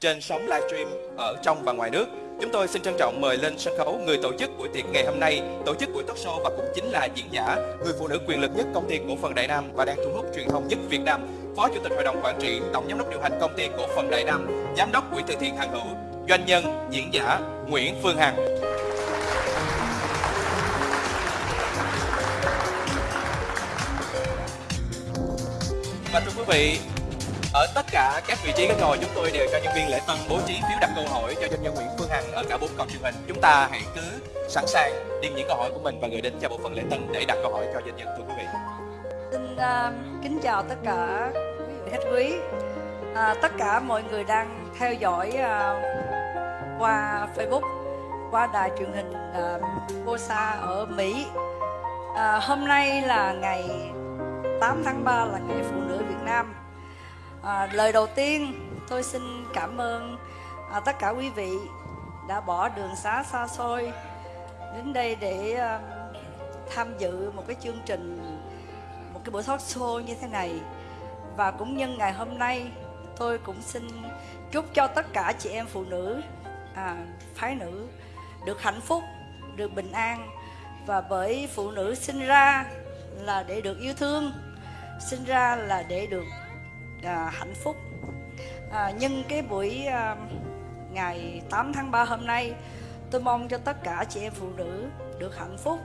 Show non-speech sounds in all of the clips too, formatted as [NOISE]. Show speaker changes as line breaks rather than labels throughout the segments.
trên sóng livestream ở trong và ngoài nước. Chúng tôi xin trân trọng mời lên sân khấu người tổ chức buổi tiệc ngày hôm nay, tổ chức buổi talk show và cũng chính là diễn giả, người phụ nữ quyền lực nhất công ty cổ phần Đại Nam và đang thu hút truyền thông nhất Việt Nam, Phó Chủ tịch Hội đồng Quản trị, Tổng Giám đốc điều hành công ty cổ phần Đại Nam, Giám đốc Quỹ từ thiện hàng Hữu, doanh nhân, diễn giả Nguyễn Phương Hằng. Và thưa quý vị, ở tất cả các vị trí ghế ngồi chúng tôi đều cho nhân viên lễ tân bố trí phiếu đặt câu hỏi cho doanh nhân Nguyễn Phương Hằng ở cả bốn cổng truyền hình. Chúng ta hãy cứ sẵn sàng điền những câu hỏi của mình và gửi đến cho bộ phận lễ tân để đặt câu hỏi cho doanh nhân thưa quý vị.
Xin uh, kính chào tất cả quý vị khách quý, uh, tất cả mọi người đang theo dõi uh, qua Facebook, qua đài truyền hình uh, Bosa ở Mỹ. Uh, hôm nay là ngày 8 tháng 3 là ngày phụ nữ Việt Nam. À, lời đầu tiên tôi xin cảm ơn à, tất cả quý vị đã bỏ đường xá xa xôi đến đây để à, tham dự một cái chương trình một cái buổi talk show như thế này. Và cũng nhân ngày hôm nay tôi cũng xin chúc cho tất cả chị em phụ nữ à, phái nữ được hạnh phúc được bình an. Và bởi phụ nữ sinh ra là để được yêu thương sinh ra là để được à, hạnh phúc. À, nhân cái buổi à, ngày 8 tháng 3 hôm nay tôi mong cho tất cả chị em phụ nữ được hạnh phúc.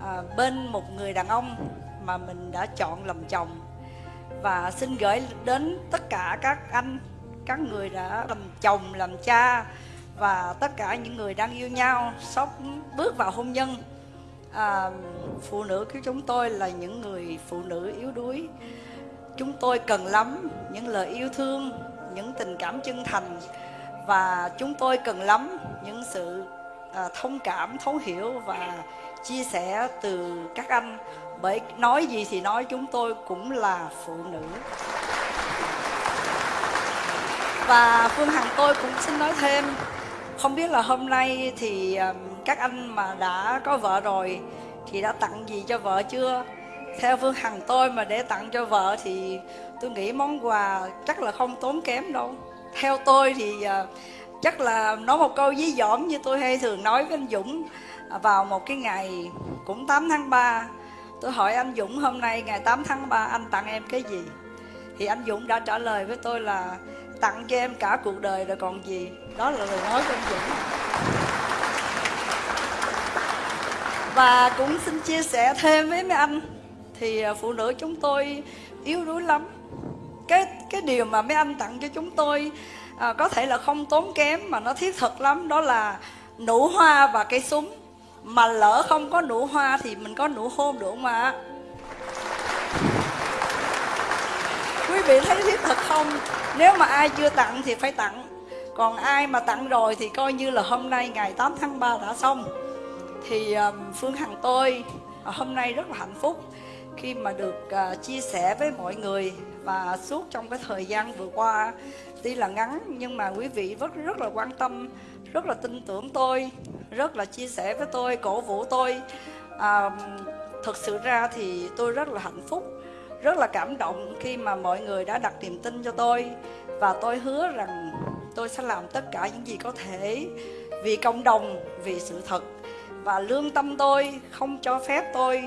À, bên một người đàn ông mà mình đã chọn làm chồng. Và xin gửi đến tất cả các anh các người đã làm chồng làm cha và tất cả những người đang yêu nhau sắp bước vào hôn nhân. À, phụ nữ của chúng tôi là những người phụ nữ yếu đuối chúng tôi cần lắm những lời yêu thương những tình cảm chân thành và chúng tôi cần lắm những sự à, thông cảm thấu hiểu và chia sẻ từ các anh. Bởi nói gì thì nói chúng tôi cũng là phụ nữ. Và phương hằng tôi cũng xin nói thêm không biết là hôm nay thì à, các anh mà đã có vợ rồi thì đã tặng gì cho vợ chưa? Theo phương hằng tôi mà để tặng cho vợ thì tôi nghĩ món quà chắc là không tốn kém đâu. Theo tôi thì uh, chắc là nói một câu dí dỏm như tôi hay thường nói với anh Dũng. À, vào một cái ngày cũng 8 tháng 3 tôi hỏi anh Dũng hôm nay ngày 8 tháng 3 anh tặng em cái gì? Thì anh Dũng đã trả lời với tôi là tặng cho em cả cuộc đời rồi còn gì. Đó là lời nói của anh Dũng. Và cũng xin chia sẻ thêm với mấy anh thì à, phụ nữ chúng tôi yếu đuối lắm. Cái cái điều mà mấy anh tặng cho chúng tôi à, có thể là không tốn kém mà nó thiết thực lắm đó là nụ hoa và cây súng. Mà lỡ không có nụ hoa thì mình có nụ hôn được không ạ? Quý vị thấy thiết thực không? Nếu mà ai chưa tặng thì phải tặng. Còn ai mà tặng rồi thì coi như là hôm nay ngày 8 tháng 3 đã xong. Thì um, Phương Hằng tôi à, hôm nay rất là hạnh phúc khi mà được uh, chia sẻ với mọi người và suốt trong cái thời gian vừa qua tuy là ngắn nhưng mà quý vị rất rất là quan tâm rất là tin tưởng tôi rất là chia sẻ với tôi cổ vũ tôi. À, thực sự ra thì tôi rất là hạnh phúc rất là cảm động khi mà mọi người đã đặt niềm tin cho tôi và tôi hứa rằng tôi sẽ làm tất cả những gì có thể vì cộng đồng vì sự thật và lương tâm tôi không cho phép tôi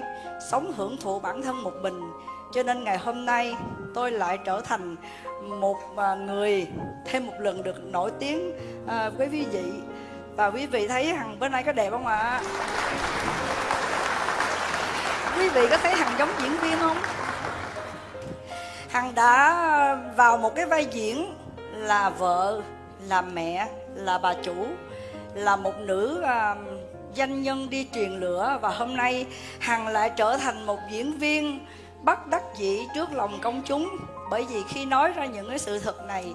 sống hưởng thụ bản thân một mình. Cho nên ngày hôm nay tôi lại trở thành một à, người thêm một lần được nổi tiếng à, với quý vị. Và quý vị thấy hằng bữa nay có đẹp không ạ? Quý vị có thấy hằng giống diễn viên không? Hằng đã vào một cái vai diễn là vợ là mẹ là bà chủ là một nữ à, danh nhân đi truyền lửa và hôm nay hằng lại trở thành một diễn viên bất đắc dĩ trước lòng công chúng. Bởi vì khi nói ra những cái sự thật này,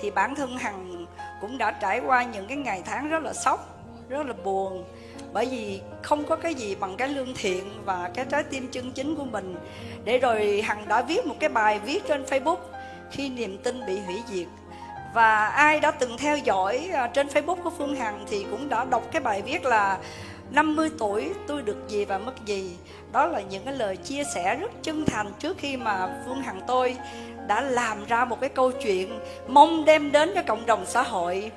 thì bản thân hằng cũng đã trải qua những cái ngày tháng rất là sốc, rất là buồn. Bởi vì không có cái gì bằng cái lương thiện và cái trái tim chân chính của mình. Để rồi hằng đã viết một cái bài viết trên facebook khi niềm tin bị hủy diệt và ai đã từng theo dõi à, trên facebook của phương hằng thì cũng đã đọc cái bài viết là 50 tuổi tôi được gì và mất gì đó là những cái lời chia sẻ rất chân thành trước khi mà Phương Hằng tôi đã làm ra một cái câu chuyện mong đem đến cho cộng đồng xã hội.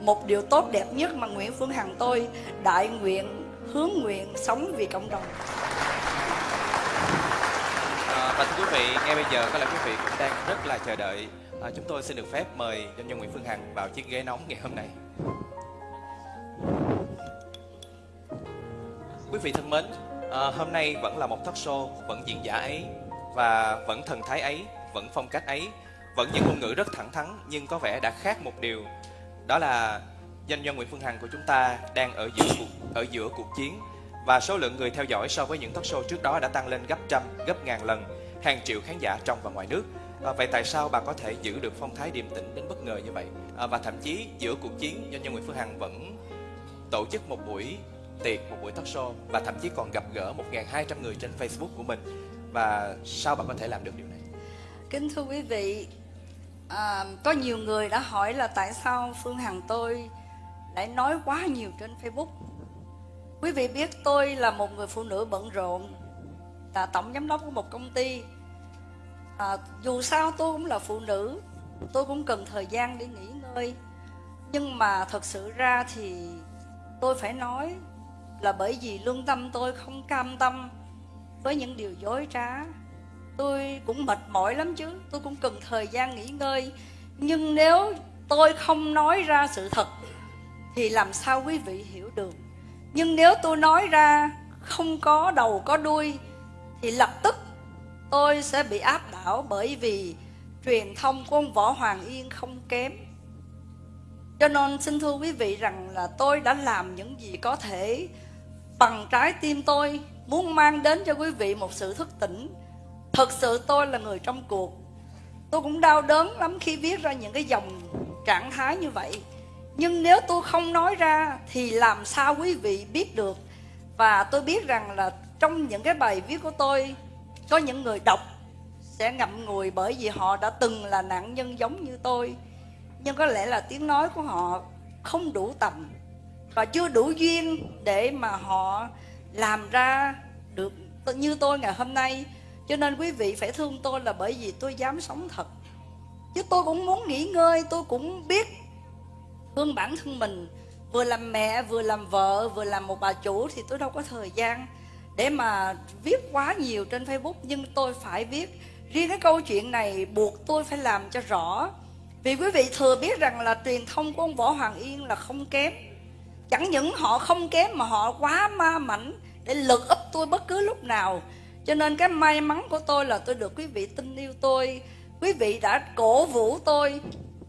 Một điều tốt đẹp nhất mà Nguyễn Phương Hằng tôi đại nguyện hướng nguyện sống vì cộng đồng.
À, và thưa quý vị ngay bây giờ có lẽ quý vị cũng đang rất là chờ đợi à, chúng tôi xin được phép mời doanh nhân Nguyễn Phương Hằng vào chiếc ghế nóng ngày hôm nay quý vị thân mến à, hôm nay vẫn là một talk show vẫn diễn giả ấy và vẫn thần thái ấy vẫn phong cách ấy vẫn những ngôn ngữ rất thẳng thắn nhưng có vẻ đã khác một điều đó là doanh nhân Nguyễn Phương Hằng của chúng ta đang ở giữa cuộc ở giữa cuộc chiến và số lượng người theo dõi so với những talk show trước đó đã tăng lên gấp trăm, gấp ngàn lần, hàng triệu khán giả trong và ngoài nước. À, vậy tại sao bà có thể giữ được phong thái điềm tĩnh đến bất ngờ như vậy? À, và thậm chí giữa cuộc chiến, doanh nhân Nguyễn Phương Hằng vẫn tổ chức một buổi tiệc, một buổi talk show và thậm chí còn gặp gỡ 1.200 người trên Facebook của mình. Và sao bà có thể làm được điều này?
Kính thưa quý vị, à, có nhiều người đã hỏi là tại sao Phương Hằng tôi lại nói quá nhiều trên Facebook. Quý vị biết tôi là một người phụ nữ bận rộn, là tổng giám đốc của một công ty. À, dù sao tôi cũng là phụ nữ, tôi cũng cần thời gian để nghỉ ngơi. Nhưng mà thật sự ra thì tôi phải nói là bởi vì lương tâm tôi không cam tâm với những điều dối trá. Tôi cũng mệt mỏi lắm chứ. Tôi cũng cần thời gian nghỉ ngơi. Nhưng nếu tôi không nói ra sự thật thì làm sao quý vị hiểu được? Nhưng nếu tôi nói ra không có đầu có đuôi thì lập tức tôi sẽ bị áp đảo bởi vì truyền thông của ông võ hoàng yên không kém. Cho nên xin thưa quý vị rằng là tôi đã làm những gì có thể bằng trái tim tôi, muốn mang đến cho quý vị một sự thức tỉnh. Thật sự tôi là người trong cuộc. Tôi cũng đau đớn lắm khi viết ra những cái dòng trạng thái như vậy. Nhưng nếu tôi không nói ra Thì làm sao quý vị biết được? Và tôi biết rằng là Trong những cái bài viết của tôi có những người đọc Sẽ ngậm ngùi bởi vì họ đã từng là nạn nhân giống như tôi. Nhưng có lẽ là tiếng nói của họ Không đủ tầm. Và chưa đủ duyên Để mà họ làm ra được như tôi ngày hôm nay. Cho nên quý vị phải thương tôi là bởi vì tôi dám sống thật. Chứ tôi cũng muốn nghỉ ngơi Tôi cũng biết thương bản thân mình. Vừa làm mẹ, vừa làm vợ, vừa làm một bà chủ Thì tôi đâu có thời gian. Để mà viết quá nhiều trên Facebook, Nhưng tôi phải viết. Riêng cái câu chuyện này buộc tôi phải làm cho rõ. Vì quý vị thừa biết rằng là truyền thông của ông Võ Hoàng Yên là không kém. Chẳng những họ không kém mà họ quá ma mảnh Để lực ấp tôi bất cứ lúc nào. Cho nên cái may mắn của tôi là tôi được quý vị tin yêu tôi. Quý vị đã cổ vũ tôi.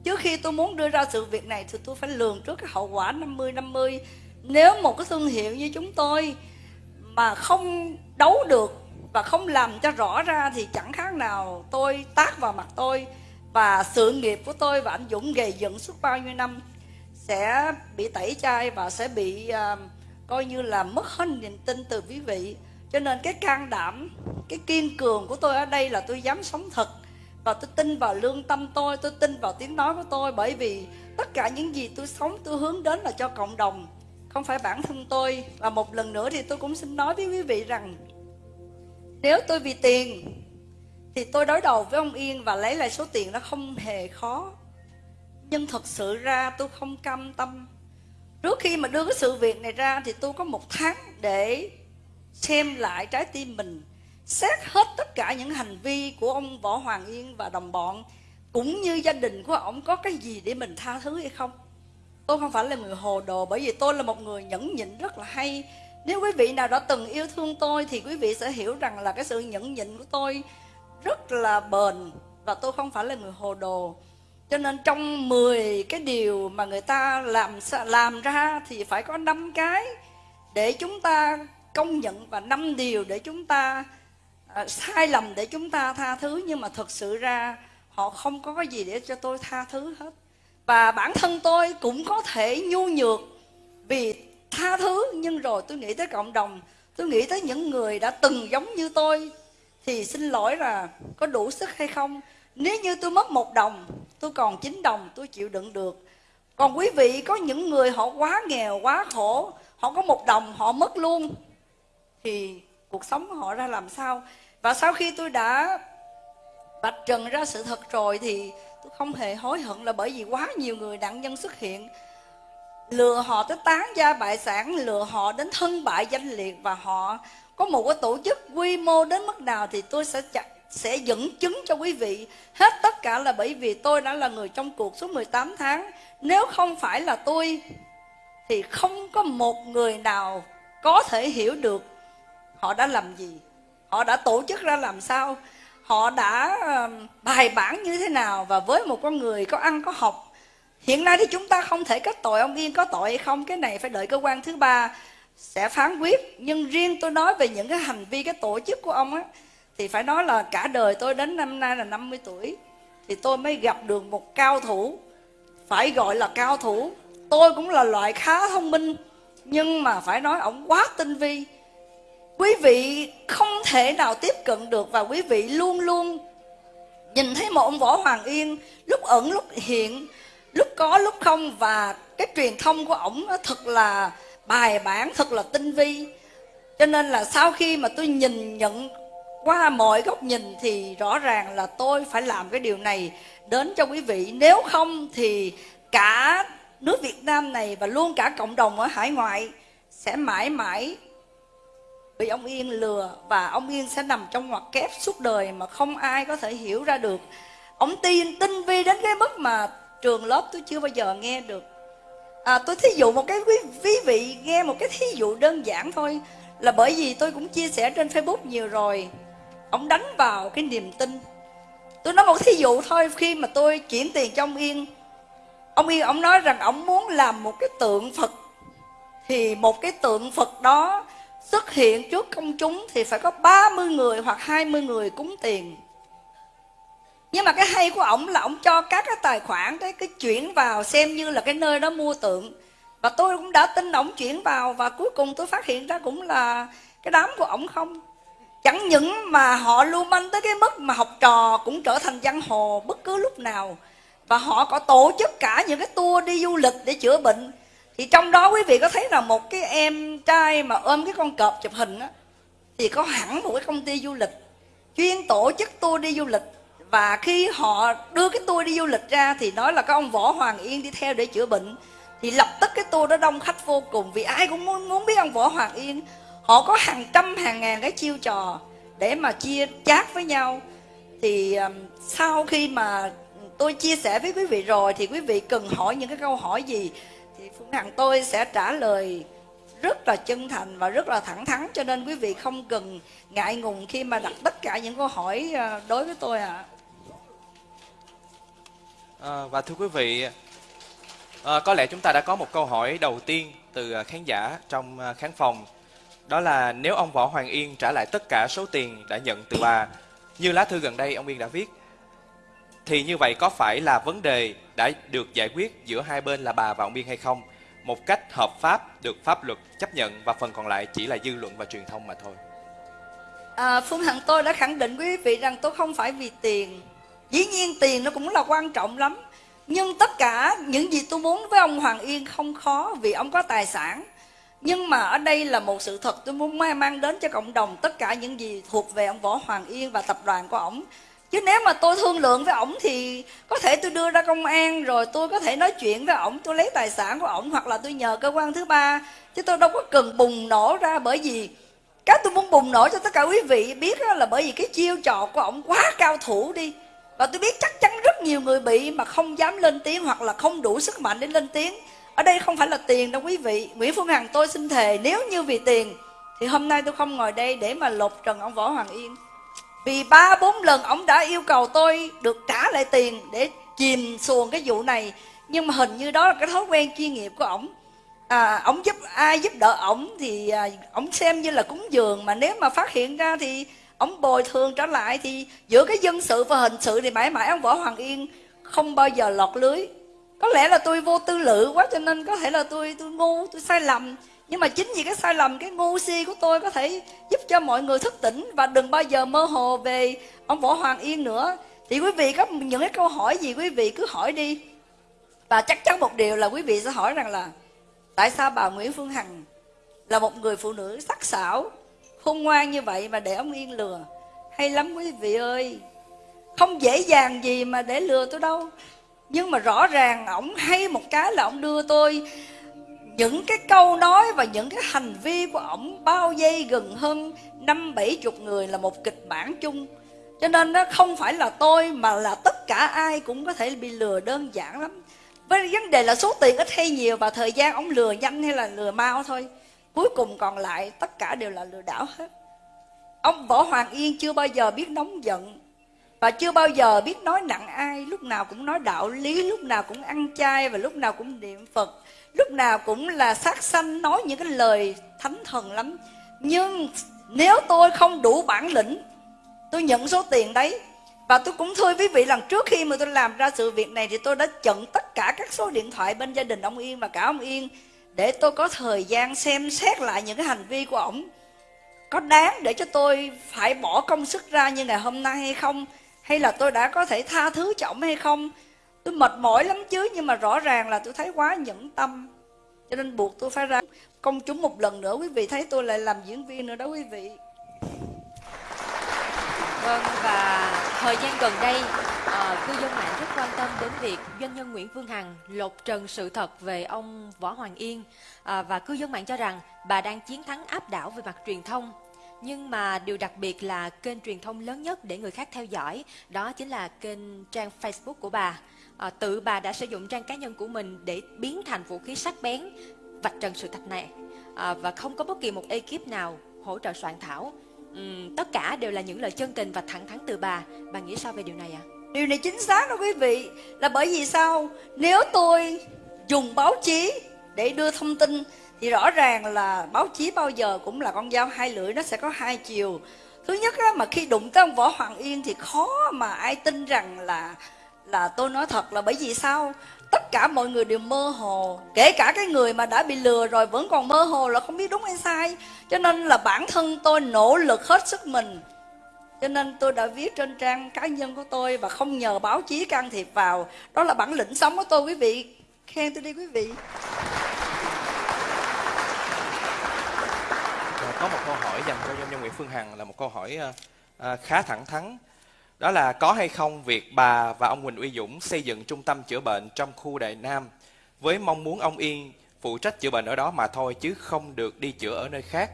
Trước khi tôi muốn đưa ra sự việc này, Thì tôi phải lường trước cái hậu quả 50-50 Nếu một cái thương hiệu như chúng tôi mà không đấu được Và không làm cho rõ ra Thì chẳng khác nào tôi tác vào mặt tôi Và sự nghiệp của tôi Và anh Dũng gầy dựng suốt bao nhiêu năm Sẽ bị tẩy chay Và sẽ bị uh, coi như là mất hết niềm tin từ quý vị. Cho nên cái can đảm cái kiên cường của tôi ở đây là tôi dám sống thật và tôi tin vào lương tâm tôi tôi tin vào tiếng nói của tôi. Bởi vì tất cả những gì tôi sống tôi hướng đến là cho cộng đồng không phải bản thân tôi. Và một lần nữa thì tôi cũng xin nói với quý vị rằng, nếu tôi vì tiền thì tôi đối đầu với ông Yên và lấy lại số tiền đó không hề khó. Nhưng thật sự ra tôi không cam tâm. Trước khi mà đưa cái sự việc này ra thì tôi có một tháng để xem lại trái tim mình, xét hết tất cả những hành vi của ông võ hoàng yên và đồng bọn, cũng như gia đình của ông có cái gì để mình tha thứ hay không tôi không phải là người hồ đồ bởi vì tôi là một người nhẫn nhịn rất là hay. Nếu quý vị nào đã từng yêu thương tôi thì quý vị sẽ hiểu rằng là cái sự nhẫn nhịn của tôi rất là bền và tôi không phải là người hồ đồ. Cho nên trong 10 cái điều mà người ta làm làm ra thì phải có năm cái để chúng ta công nhận và năm điều để chúng ta à, sai lầm để chúng ta tha thứ. Nhưng mà thật sự ra họ không có cái gì để cho tôi tha thứ hết và bản thân tôi cũng có thể nhu nhược vì tha thứ, nhưng rồi tôi nghĩ tới cộng đồng. Tôi nghĩ tới những người đã từng giống như tôi, thì xin lỗi là có đủ sức hay không. Nếu như tôi mất một đồng, tôi còn chín đồng, tôi chịu đựng được. Còn quý vị, có những người họ quá nghèo, quá khổ, họ có một đồng, họ mất luôn, thì cuộc sống họ ra làm sao? Và sau khi tôi đã vạch trần ra sự thật rồi, thì tôi không hề hối hận là bởi vì quá nhiều người nạn nhân xuất hiện. Lừa họ tới tán gia bại sản, lừa họ đến thân bại danh liệt và họ có một cái tổ chức quy mô đến mức nào thì tôi sẽ chặt, sẽ dẫn chứng cho quý vị. Hết tất cả là bởi vì tôi đã là người trong cuộc suốt 18 tháng. Nếu không phải là tôi, thì không có một người nào có thể hiểu được họ đã làm gì, họ đã tổ chức ra làm sao họ đã bài bản như thế nào và với một con người có ăn, có học, hiện nay thì chúng ta không thể kết tội ông yên có tội hay không? Cái này phải đợi cơ quan thứ ba sẽ phán quyết. Nhưng riêng tôi nói về những cái hành vi, cái tổ chức của ông á, thì phải nói là cả đời tôi đến năm nay là 50 tuổi, thì tôi mới gặp được một cao thủ, phải gọi là cao thủ. Tôi cũng là loại khá thông minh, nhưng mà phải nói ổng quá tinh vi quý vị không thể nào tiếp cận được và quý vị luôn luôn nhìn thấy một ông võ hoàng yên lúc ẩn, lúc hiện, lúc có, lúc không. Và cái truyền thông của ổng thật là bài bản, thật là tinh vi. Cho nên là sau khi mà tôi nhìn, nhận qua mọi góc nhìn thì rõ ràng là tôi phải làm cái điều này đến cho quý vị. Nếu không thì cả nước Việt Nam này và luôn cả cộng đồng ở hải ngoại sẽ mãi mãi bị ông Yên lừa và ông Yên sẽ nằm trong ngoặc kép suốt đời mà không ai có thể hiểu ra được. Ông tin tinh vi đến cái mức mà trường lớp tôi chưa bao giờ nghe được. À, tôi thí dụ một cái quý, quý vị nghe một cái thí dụ đơn giản thôi là bởi vì tôi cũng chia sẻ trên Facebook nhiều rồi. Ông đánh vào cái niềm tin. Tôi nói một thí dụ thôi khi mà tôi chuyển tiền cho ông Yên ông Yên ông nói rằng ông muốn làm một cái tượng Phật thì một cái tượng Phật đó xuất hiện trước công chúng thì phải có 30 người hoặc 20 người cúng tiền. Nhưng mà cái hay của ổng là ổng cho các cái tài khoản, cái cái chuyển vào xem như là cái nơi đó mua tượng. Và tôi cũng đã tin ổng chuyển vào và cuối cùng tôi phát hiện ra cũng là cái đám của ổng không. Chẳng những mà họ lưu manh tới cái mức mà học trò cũng trở thành giang hồ bất cứ lúc nào. Và họ có tổ chức cả những cái tour đi du lịch để chữa bệnh thì trong đó quý vị có thấy là một cái em trai mà ôm cái con cọp chụp hình á thì có hẳn một cái công ty du lịch chuyên tổ chức tour đi du lịch. Và khi họ đưa cái tour đi du lịch ra thì nói là có ông võ hoàng yên đi theo để chữa bệnh. Thì lập tức cái tour đó đông khách vô cùng vì ai cũng muốn muốn biết ông võ hoàng yên. Họ có hàng trăm hàng ngàn cái chiêu trò để mà chia chát với nhau. Thì um, sau khi mà tôi chia sẻ với quý vị rồi thì quý vị cần hỏi những cái câu hỏi gì? Hàng tôi sẽ trả lời rất là chân thành và rất là thẳng thắn cho nên quý vị không cần ngại ngùng khi mà đặt tất cả những câu hỏi ờ, đối với tôi ạ à.
À, và thưa quý vị, à, có lẽ chúng ta đã có một câu hỏi đầu tiên từ khán giả trong khán phòng. Đó là nếu ông Võ Hoàng Yên trả lại tất cả số tiền đã nhận từ bà, như lá thư gần đây ông Yên đã viết, thì như vậy có phải là vấn đề đã được giải quyết giữa hai bên là bà và ông Biên hay không? Một cách hợp pháp, được pháp luật chấp nhận và phần còn lại chỉ là dư luận và truyền thông mà thôi.
À, Phương Hằng tôi đã khẳng định quý vị rằng tôi không phải vì tiền dĩ nhiên tiền nó cũng là quan trọng lắm nhưng tất cả những gì tôi muốn với ông Hoàng Yên không khó vì ông có tài sản nhưng mà ở đây là một sự thật tôi muốn mang đến cho cộng đồng tất cả những gì thuộc về ông Võ Hoàng Yên và tập đoàn của ông chứ nếu mà tôi thương lượng với ổng thì có thể tôi đưa ra công an, rồi tôi có thể nói chuyện với ổng, tôi lấy tài sản của ổng, hoặc là tôi nhờ cơ quan thứ ba. Chứ tôi đâu có cần bùng nổ ra bởi vì cái tôi muốn bùng nổ cho tất cả quý vị biết là bởi vì cái chiêu trò của ổng quá cao thủ đi. Và tôi biết chắc chắn rất nhiều người bị mà không dám lên tiếng hoặc là không đủ sức mạnh để lên tiếng. Ở đây không phải là tiền đâu quý vị. Nguyễn phương hằng, tôi xin thề, nếu như vì tiền thì hôm nay tôi không ngồi đây để mà lột trần ông võ hoàng yên vì ba bốn lần ông đã yêu cầu tôi được trả lại tiền để chìm xuồng cái vụ này. Nhưng mà hình như đó là cái thói quen chuyên nghiệp của ổng. À, ổng giúp ai giúp đỡ ổng thì à, ổng xem như là cúng dường. Mà nếu mà phát hiện ra thì ông bồi thường trở lại thì giữa cái dân sự và hình sự thì mãi mãi ông võ hoàng yên không bao giờ lọt lưới. Có lẽ là tôi vô tư lự quá cho nên có thể là tôi tôi ngu tôi sai lầm nhưng mà chính vì cái sai lầm, cái ngu si của tôi có thể giúp cho mọi người thức tỉnh và đừng bao giờ mơ hồ về ông võ hoàng yên nữa. Thì quý vị có những cái câu hỏi gì, quý vị cứ hỏi đi. Và chắc chắn một điều là quý vị sẽ hỏi rằng là, tại sao bà nguyễn phương hằng là một người phụ nữ sắc sảo, khôn ngoan như vậy mà để ông Yên lừa? Hay lắm quý vị ơi, không dễ dàng gì mà để lừa tôi đâu. Nhưng mà rõ ràng ổng hay một cái là ổng đưa tôi những cái câu nói và những cái hành vi của ổng bao dây gần hơn năm bảy chục người là một kịch bản chung. Cho nên nó không phải là tôi, mà là tất cả ai cũng có thể bị lừa đơn giản lắm. Với vấn đề là số tiền ít hay nhiều và thời gian ổng lừa nhanh hay là lừa mau thôi. Cuối cùng còn lại, tất cả đều là lừa đảo hết. Ông võ hoàng yên chưa bao giờ biết nóng giận và chưa bao giờ biết nói nặng ai, lúc nào cũng nói đạo lý, lúc nào cũng ăn chay và lúc nào cũng niệm phật, lúc nào cũng là sát sanh nói những cái lời thánh thần lắm. Nhưng nếu tôi không đủ bản lĩnh, tôi nhận số tiền đấy và tôi cũng thưa quý vị lần trước khi mà tôi làm ra sự việc này thì tôi đã chặn tất cả các số điện thoại bên gia đình ông Yên và cả ông Yên để tôi có thời gian xem xét lại những cái hành vi của ổng. Có đáng để cho tôi phải bỏ công sức ra như ngày hôm nay hay không? Hay là tôi đã có thể tha thứ cho ổng hay không? Tôi mệt mỏi lắm chứ nhưng mà rõ ràng là tôi thấy quá nhẫn tâm. Cho nên buộc tôi phải ra công chúng một lần nữa. Quý vị thấy tôi lại làm diễn viên nữa đó quý vị.
Vâng và thời gian gần đây uh, cư dân mạng rất quan tâm đến việc doanh nhân Nguyễn Phương Hằng lột trần sự thật về ông Võ Hoàng Yên. Uh, và cư dân mạng cho rằng bà đang chiến thắng áp đảo về mặt truyền thông nhưng mà điều đặc biệt là kênh truyền thông lớn nhất để người khác theo dõi đó chính là kênh trang Facebook của bà. À, tự bà đã sử dụng trang cá nhân của mình để biến thành vũ khí sắc bén vạch trần sự thật này. À, và không có bất kỳ một ekip nào hỗ trợ soạn thảo. Uhm, tất cả đều là những lời chân tình và thẳng thắn từ bà. Bà nghĩ sao về điều này ạ? À?
điều này chính xác đó quý vị là bởi vì sao? Nếu tôi dùng báo chí để đưa thông tin thì rõ ràng là báo chí bao giờ cũng là con dao hai lưỡi nó sẽ có hai chiều. Thứ nhất á, mà khi đụng tới ông võ hoàng yên thì khó mà ai tin rằng là là tôi nói thật là bởi vì sao? Tất cả mọi người đều mơ hồ kể cả cái người mà đã bị lừa rồi vẫn còn mơ hồ là không biết đúng hay sai. Cho nên là bản thân tôi nỗ lực hết sức mình. Cho nên tôi đã viết trên trang cá nhân của tôi và không nhờ báo chí can thiệp vào. Đó là bản lĩnh sống của tôi quý vị. Khen tôi đi quý vị.
Có một câu hỏi dành cho doanh nhân Nguyễn Phương Hằng là một câu hỏi uh, khá thẳng thắn đó là có hay không việc bà và ông Huỳnh Uy Dũng xây dựng trung tâm chữa bệnh trong khu Đại Nam với mong muốn ông Yên phụ trách chữa bệnh ở đó mà thôi chứ không được đi chữa ở nơi khác.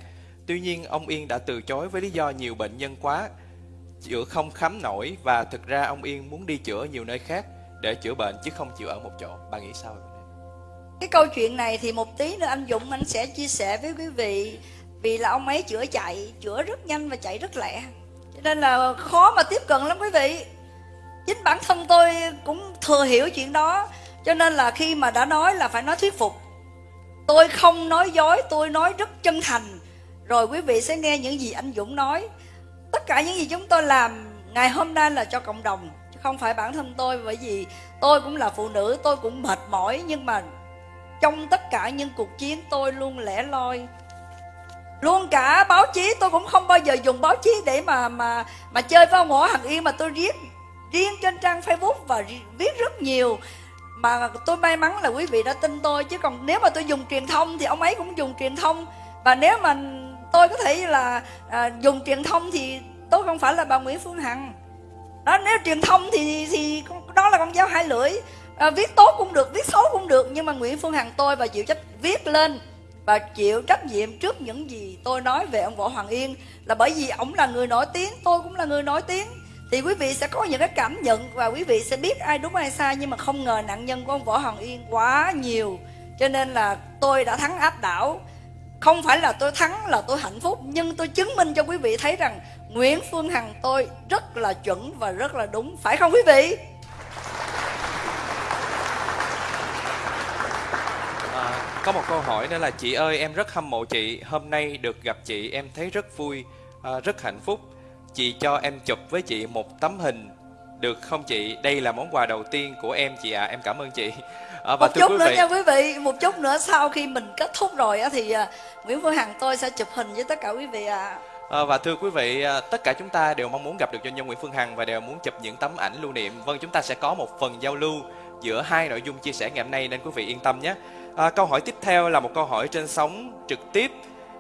Tuy nhiên ông Yên đã từ chối với lý do nhiều bệnh nhân quá, chữa không khám nổi và thực ra ông Yên muốn đi chữa ở nhiều nơi khác để chữa bệnh chứ không chịu ở một chỗ. Bà nghĩ sao về
Cái câu chuyện này thì một tí nữa anh Dũng anh sẽ chia sẻ với quý vị vì là ông ấy chữa chạy, chữa rất nhanh và chạy rất lẹ. Cho nên là khó mà tiếp cận lắm quý vị. Chính bản thân tôi cũng thừa hiểu chuyện đó. Cho nên là khi mà đã nói là phải nói thuyết phục. Tôi không nói dối tôi nói rất chân thành. Rồi quý vị sẽ nghe những gì anh dũng nói. Tất cả những gì chúng tôi làm ngày hôm nay là cho cộng đồng chứ không phải bản thân tôi. Bởi vì tôi cũng là phụ nữ tôi cũng mệt mỏi nhưng mà trong tất cả những cuộc chiến tôi luôn lẻ loi luôn cả báo chí tôi cũng không bao giờ dùng báo chí để mà mà mà chơi với ông Võ Hằng Yên mà tôi viết riêng trên trang Facebook và viết rất nhiều. Mà tôi may mắn là quý vị đã tin tôi chứ còn nếu mà tôi dùng truyền thông thì ông ấy cũng dùng truyền thông. Và nếu mà tôi có thể là à, dùng truyền thông thì tôi không phải là bà Nguyễn Phương Hằng. Đó nếu truyền thông thì thì đó là con dao hai lưỡi. À, viết tốt cũng được viết xấu cũng được nhưng mà Nguyễn Phương Hằng tôi và chịu trách viết lên và chịu trách nhiệm trước những gì tôi nói về ông Võ Hoàng Yên là bởi vì ông là người nổi tiếng, tôi cũng là người nổi tiếng. Thì quý vị sẽ có những cái cảm nhận và quý vị sẽ biết ai đúng ai sai, nhưng mà không ngờ nạn nhân của ông Võ Hoàng Yên quá nhiều. Cho nên là tôi đã thắng áp đảo. Không phải là tôi thắng, là tôi hạnh phúc, nhưng tôi chứng minh cho quý vị thấy rằng Nguyễn Phương Hằng tôi rất là chuẩn và rất là đúng. Phải không quý vị?
Có một câu hỏi nữa là chị ơi em rất hâm mộ chị Hôm nay được gặp chị em thấy rất vui à, Rất hạnh phúc Chị cho em chụp với chị một tấm hình Được không chị Đây là món quà đầu tiên của em chị ạ à. Em cảm ơn chị
à, và Một chút nữa vị, nha quý vị Một chút nữa sau khi mình kết thúc rồi á Thì uh, Nguyễn Phương Hằng tôi sẽ chụp hình với tất cả quý vị ạ à.
À, và thưa quý vị, tất cả chúng ta đều mong muốn gặp được doanh nhân Nguyễn Phương Hằng và đều muốn chụp những tấm ảnh lưu niệm. Vâng, chúng ta sẽ có một phần giao lưu giữa hai nội dung chia sẻ ngày hôm nay nên quý vị yên tâm nhé. À, câu hỏi tiếp theo là một câu hỏi trên sóng trực tiếp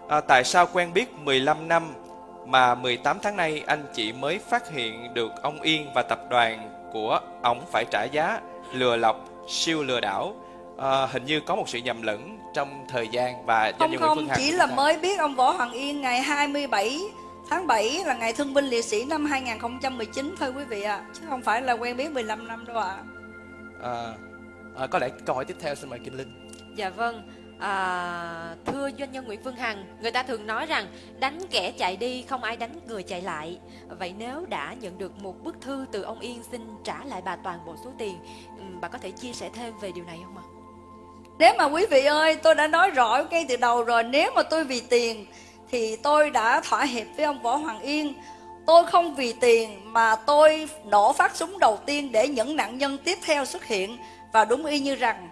À, tại sao quen biết 15 năm mà 18 tháng nay anh chị mới phát hiện được ông Yên và tập đoàn của ông phải trả giá lừa lọc, siêu lừa đảo. À, hình như có một sự nhầm lẫn trong thời gian và
Không
Nguyễn
không,
Phương Hằng.
chỉ là mới biết ông Võ Hoàng Yên ngày 27 tháng 7 là ngày thương binh liệt sĩ năm 2019 thôi quý vị ạ. Chứ không phải là quen biết 15 năm đâu ạ.
À, à, có lẽ câu hỏi tiếp theo xin mời Kim Linh.
Dạ vâng, à, thưa doanh nhân Nguyễn Phương Hằng, người ta thường nói rằng đánh kẻ chạy đi không ai đánh người chạy lại. Vậy nếu đã nhận được một bức thư từ ông Yên xin trả lại bà toàn bộ số tiền, ừ, bà có thể chia sẻ thêm về điều này không ạ?
Nếu mà quý vị ơi, tôi đã nói rõ ngay từ đầu rồi, nếu mà tôi vì tiền thì tôi đã thỏa hiệp với ông Võ Hoàng Yên. Tôi không vì tiền mà tôi nổ phát súng đầu tiên để những nạn nhân tiếp theo xuất hiện và đúng y như rằng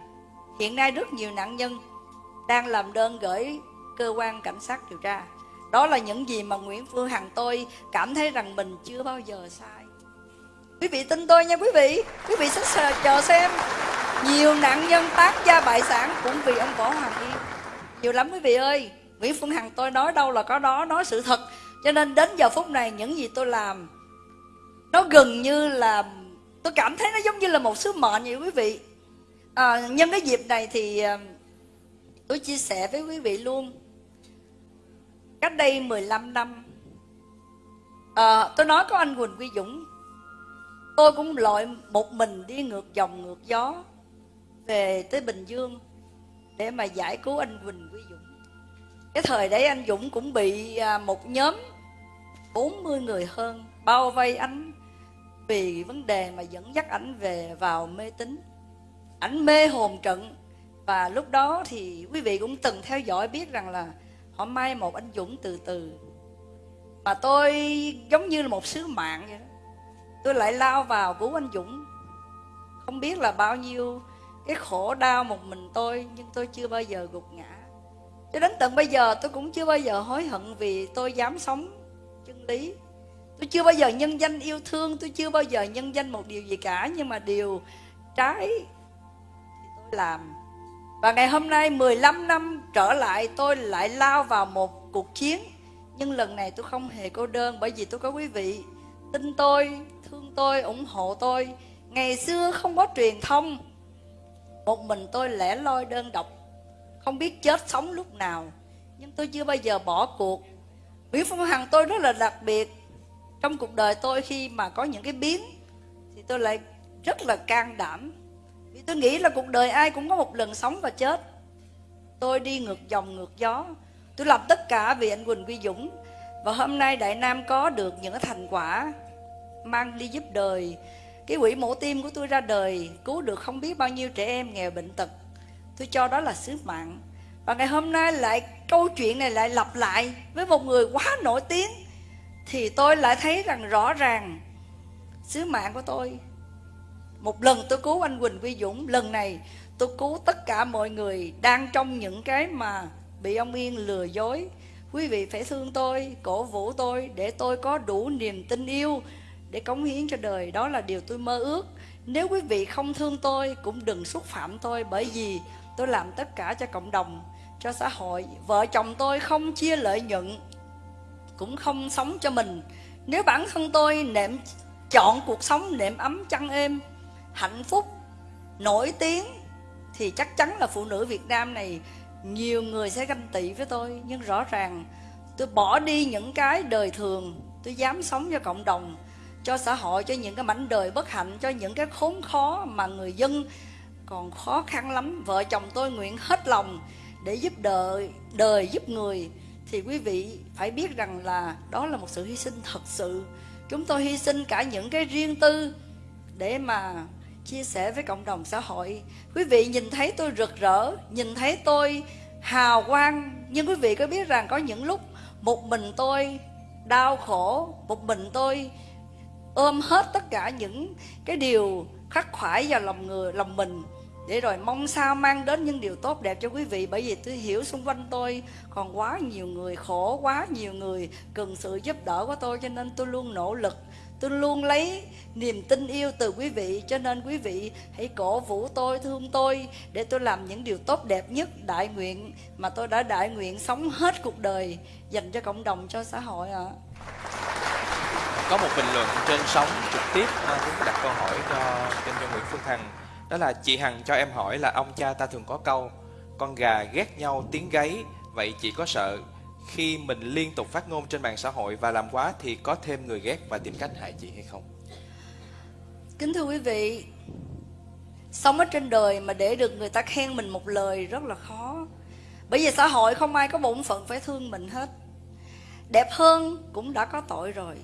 hiện nay rất nhiều nạn nhân đang làm đơn gửi cơ quan cảnh sát điều tra. Đó là những gì mà Nguyễn Phương Hằng tôi cảm thấy rằng mình chưa bao giờ sai. Quý vị tin tôi nha quý vị, quý vị sẽ chờ- xem nhiều nạn nhân tán gia bại sản cũng vì ông Võ Hoàng Yên. Nhiều lắm quý vị ơi, Nguyễn Phương Hằng tôi nói đâu là có đó, nói sự thật. Cho nên đến giờ phút này những gì tôi làm nó gần như là tôi cảm thấy nó giống như là một sứ mệnh vậy quý vị. À, nhân cái dịp này thì ờ, tôi chia sẻ với quý vị luôn. Cách đây 15 năm, à, tôi nói có anh Quỳnh Quy Dũng, tôi cũng lội một mình đi ngược dòng ngược gió về tới Bình Dương để mà giải cứu anh Quỳnh Quy Dũng. Cái thời đấy anh Dũng cũng bị một nhóm 40 người hơn bao vây anh vì vấn đề mà dẫn dắt ảnh về vào mê tín. Ảnh mê hồn trận và lúc đó thì quý vị cũng từng theo dõi biết rằng là họ mai một anh Dũng từ từ. Mà tôi giống như là một sứ mạng vậy đó. Tôi lại lao vào cứu anh Dũng. Không biết là bao nhiêu cái khổ đau một mình tôi nhưng tôi chưa bao giờ gục ngã. Cho đến tận bây giờ tôi cũng chưa bao giờ hối hận vì tôi dám sống chân lý. Tôi chưa bao giờ nhân danh yêu thương, tôi chưa bao giờ nhân danh một điều gì cả nhưng mà điều trái làm. Và ngày hôm nay 15 năm trở lại tôi lại lao vào một cuộc chiến. Nhưng lần này tôi không hề cô đơn bởi vì tôi có quý vị Tin tôi, thương tôi, ủng hộ tôi. Ngày xưa không có truyền thông. Một mình tôi lẻ loi đơn độc Không biết chết sống lúc nào. Nhưng tôi chưa bao giờ bỏ cuộc. Nguyễn Phương Hằng tôi rất là đặc biệt. Trong cuộc đời tôi khi mà có những cái biến Thì tôi lại rất là can đảm tôi nghĩ là cuộc đời ai cũng có một lần sống và chết. Tôi đi ngược dòng ngược gió. Tôi làm tất cả vì anh Quỳnh Quy Dũng. Và hôm nay Đại Nam có được những thành quả Mang đi giúp đời. Cái quỹ mổ tim của tôi ra đời, Cứu được không biết bao nhiêu trẻ em nghèo bệnh tật. Tôi cho đó là sứ mạng. Và ngày hôm nay lại, câu chuyện này lại lặp lại Với một người quá nổi tiếng. Thì tôi lại thấy rằng rõ ràng, Sứ mạng của tôi một lần tôi cứu anh Quỳnh Quy Dũng Lần này tôi cứu tất cả mọi người Đang trong những cái mà Bị ông Yên lừa dối. Quý vị phải thương tôi, cổ vũ tôi Để tôi có đủ niềm tin yêu Để cống hiến cho đời. Đó là điều tôi mơ ước. Nếu quý vị không thương tôi Cũng đừng xúc phạm tôi Bởi vì tôi làm tất cả cho cộng đồng Cho xã hội. Vợ chồng tôi không chia lợi nhuận Cũng không sống cho mình. Nếu bản thân tôi nệm chọn cuộc sống nệm ấm chăn êm hạnh phúc, nổi tiếng, thì chắc chắn là phụ nữ Việt Nam này nhiều người sẽ ganh tị với tôi. Nhưng rõ ràng, tôi bỏ đi những cái đời thường, tôi dám sống cho cộng đồng, cho xã hội, cho những cái mảnh đời bất hạnh, cho những cái khốn khó mà người dân còn khó khăn lắm. Vợ chồng tôi nguyện hết lòng để giúp đời đời giúp người. Thì quý vị phải biết rằng là đó là một sự hy sinh thật sự. Chúng tôi hy sinh cả những cái riêng tư để mà chia sẻ với cộng đồng xã hội. Quý vị nhìn thấy tôi rực rỡ, nhìn thấy tôi hào quang, nhưng quý vị có biết rằng có những lúc một mình tôi đau khổ, một mình tôi ôm hết tất cả những cái điều khắc khoải vào lòng người, lòng mình. Để rồi mong sao mang đến những điều tốt đẹp cho quý vị, bởi vì tôi hiểu xung quanh tôi còn quá nhiều người khổ, quá nhiều người cần sự giúp đỡ của tôi, cho nên tôi luôn nỗ lực tôi luôn lấy niềm tin yêu từ quý vị, cho nên quý vị hãy cổ vũ tôi, thương tôi để tôi làm những điều tốt đẹp nhất đại nguyện mà tôi đã đại nguyện sống hết cuộc đời dành cho cộng đồng, cho xã hội ạ.
Có một bình luận trên sóng trực tiếp cũng đặt câu hỏi cho kênh cho Nguyễn Phương Hằng. Đó là chị Hằng cho em hỏi là, ông cha ta thường có câu, Con gà ghét nhau tiếng gáy, Vậy chị có sợ khi mình liên tục phát ngôn trên mạng xã hội và làm quá thì có thêm người ghét và tìm cách hại chị hay không?
Kính thưa quý vị Sống ở trên đời mà để được người ta khen mình một lời rất là khó. Bởi vì xã hội không ai có bổn phận phải thương mình hết. Đẹp hơn cũng đã có tội rồi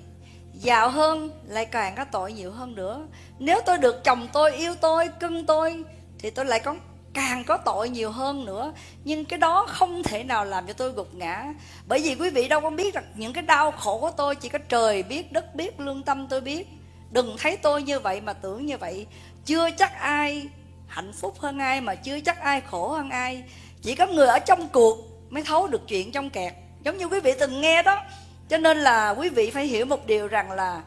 Giàu hơn lại càng có tội nhiều hơn nữa. Nếu tôi được chồng tôi yêu tôi, cưng tôi Thì tôi lại có càng có tội nhiều hơn nữa. Nhưng cái đó không thể nào làm cho tôi gục ngã. Bởi vì quý vị đâu có biết rằng những cái đau khổ của tôi chỉ có trời biết, đất biết, lương tâm tôi biết. Đừng thấy tôi như vậy mà tưởng như vậy. Chưa chắc ai hạnh phúc hơn ai mà chưa chắc ai khổ hơn ai. Chỉ có người ở trong cuộc mới thấu được chuyện trong kẹt. Giống như quý vị từng nghe đó. Cho nên là quý vị phải hiểu một điều rằng là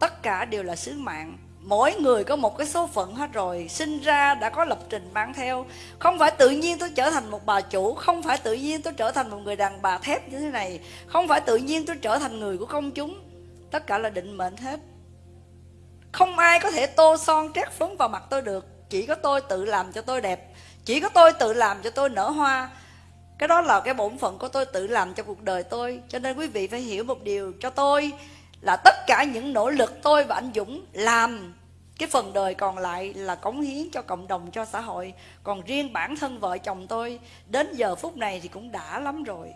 tất cả đều là sứ mạng mỗi người có một cái số phận hết rồi, sinh ra đã có lập trình mang theo. Không phải tự nhiên tôi trở thành một bà chủ, không phải tự nhiên tôi trở thành một người đàn bà thép như thế này. Không phải tự nhiên tôi trở thành người của công chúng. Tất cả là định mệnh hết. Không ai có thể tô son trét phấn vào mặt tôi được. Chỉ có tôi tự làm cho tôi đẹp. Chỉ có tôi tự làm cho tôi nở hoa. Cái đó là cái bổn phận của tôi tự làm cho cuộc đời tôi. Cho nên quý vị phải hiểu một điều. Cho tôi là tất cả những nỗ lực tôi và anh Dũng làm cái phần đời còn lại là cống hiến cho cộng đồng, cho xã hội. Còn riêng bản thân vợ chồng tôi, đến giờ phút này thì cũng đã lắm rồi.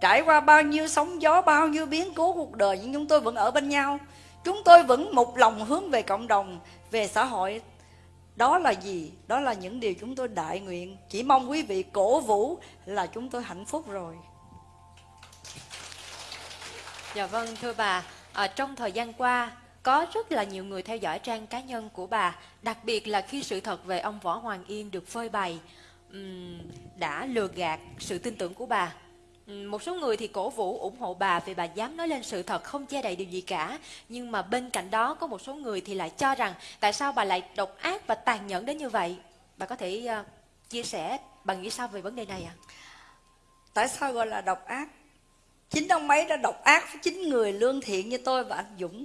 Trải qua bao nhiêu sóng gió, bao nhiêu biến cố cuộc đời, nhưng chúng tôi vẫn ở bên nhau. Chúng tôi vẫn một lòng hướng về cộng đồng, về xã hội. Đó là gì? Đó là những điều chúng tôi đại nguyện. Chỉ mong quý vị cổ vũ là chúng tôi hạnh phúc rồi.
Dạ vâng thưa bà à, trong thời gian qua có rất là nhiều người theo dõi trang cá nhân của bà đặc biệt là khi sự thật về ông võ hoàng yên được phơi bày. Um, đã lừa gạt sự tin tưởng của bà. Một số người thì cổ vũ ủng hộ bà vì bà dám nói lên sự thật không che đậy điều gì cả. Nhưng mà bên cạnh đó có một số người thì lại cho rằng tại sao bà lại độc ác và tàn nhẫn đến như vậy? Bà có thể uh, chia sẻ bà nghĩ sao về vấn đề này ạ? À?
tại sao gọi là độc ác? Chính ông ấy đã độc ác với chính người lương thiện như tôi và anh Dũng.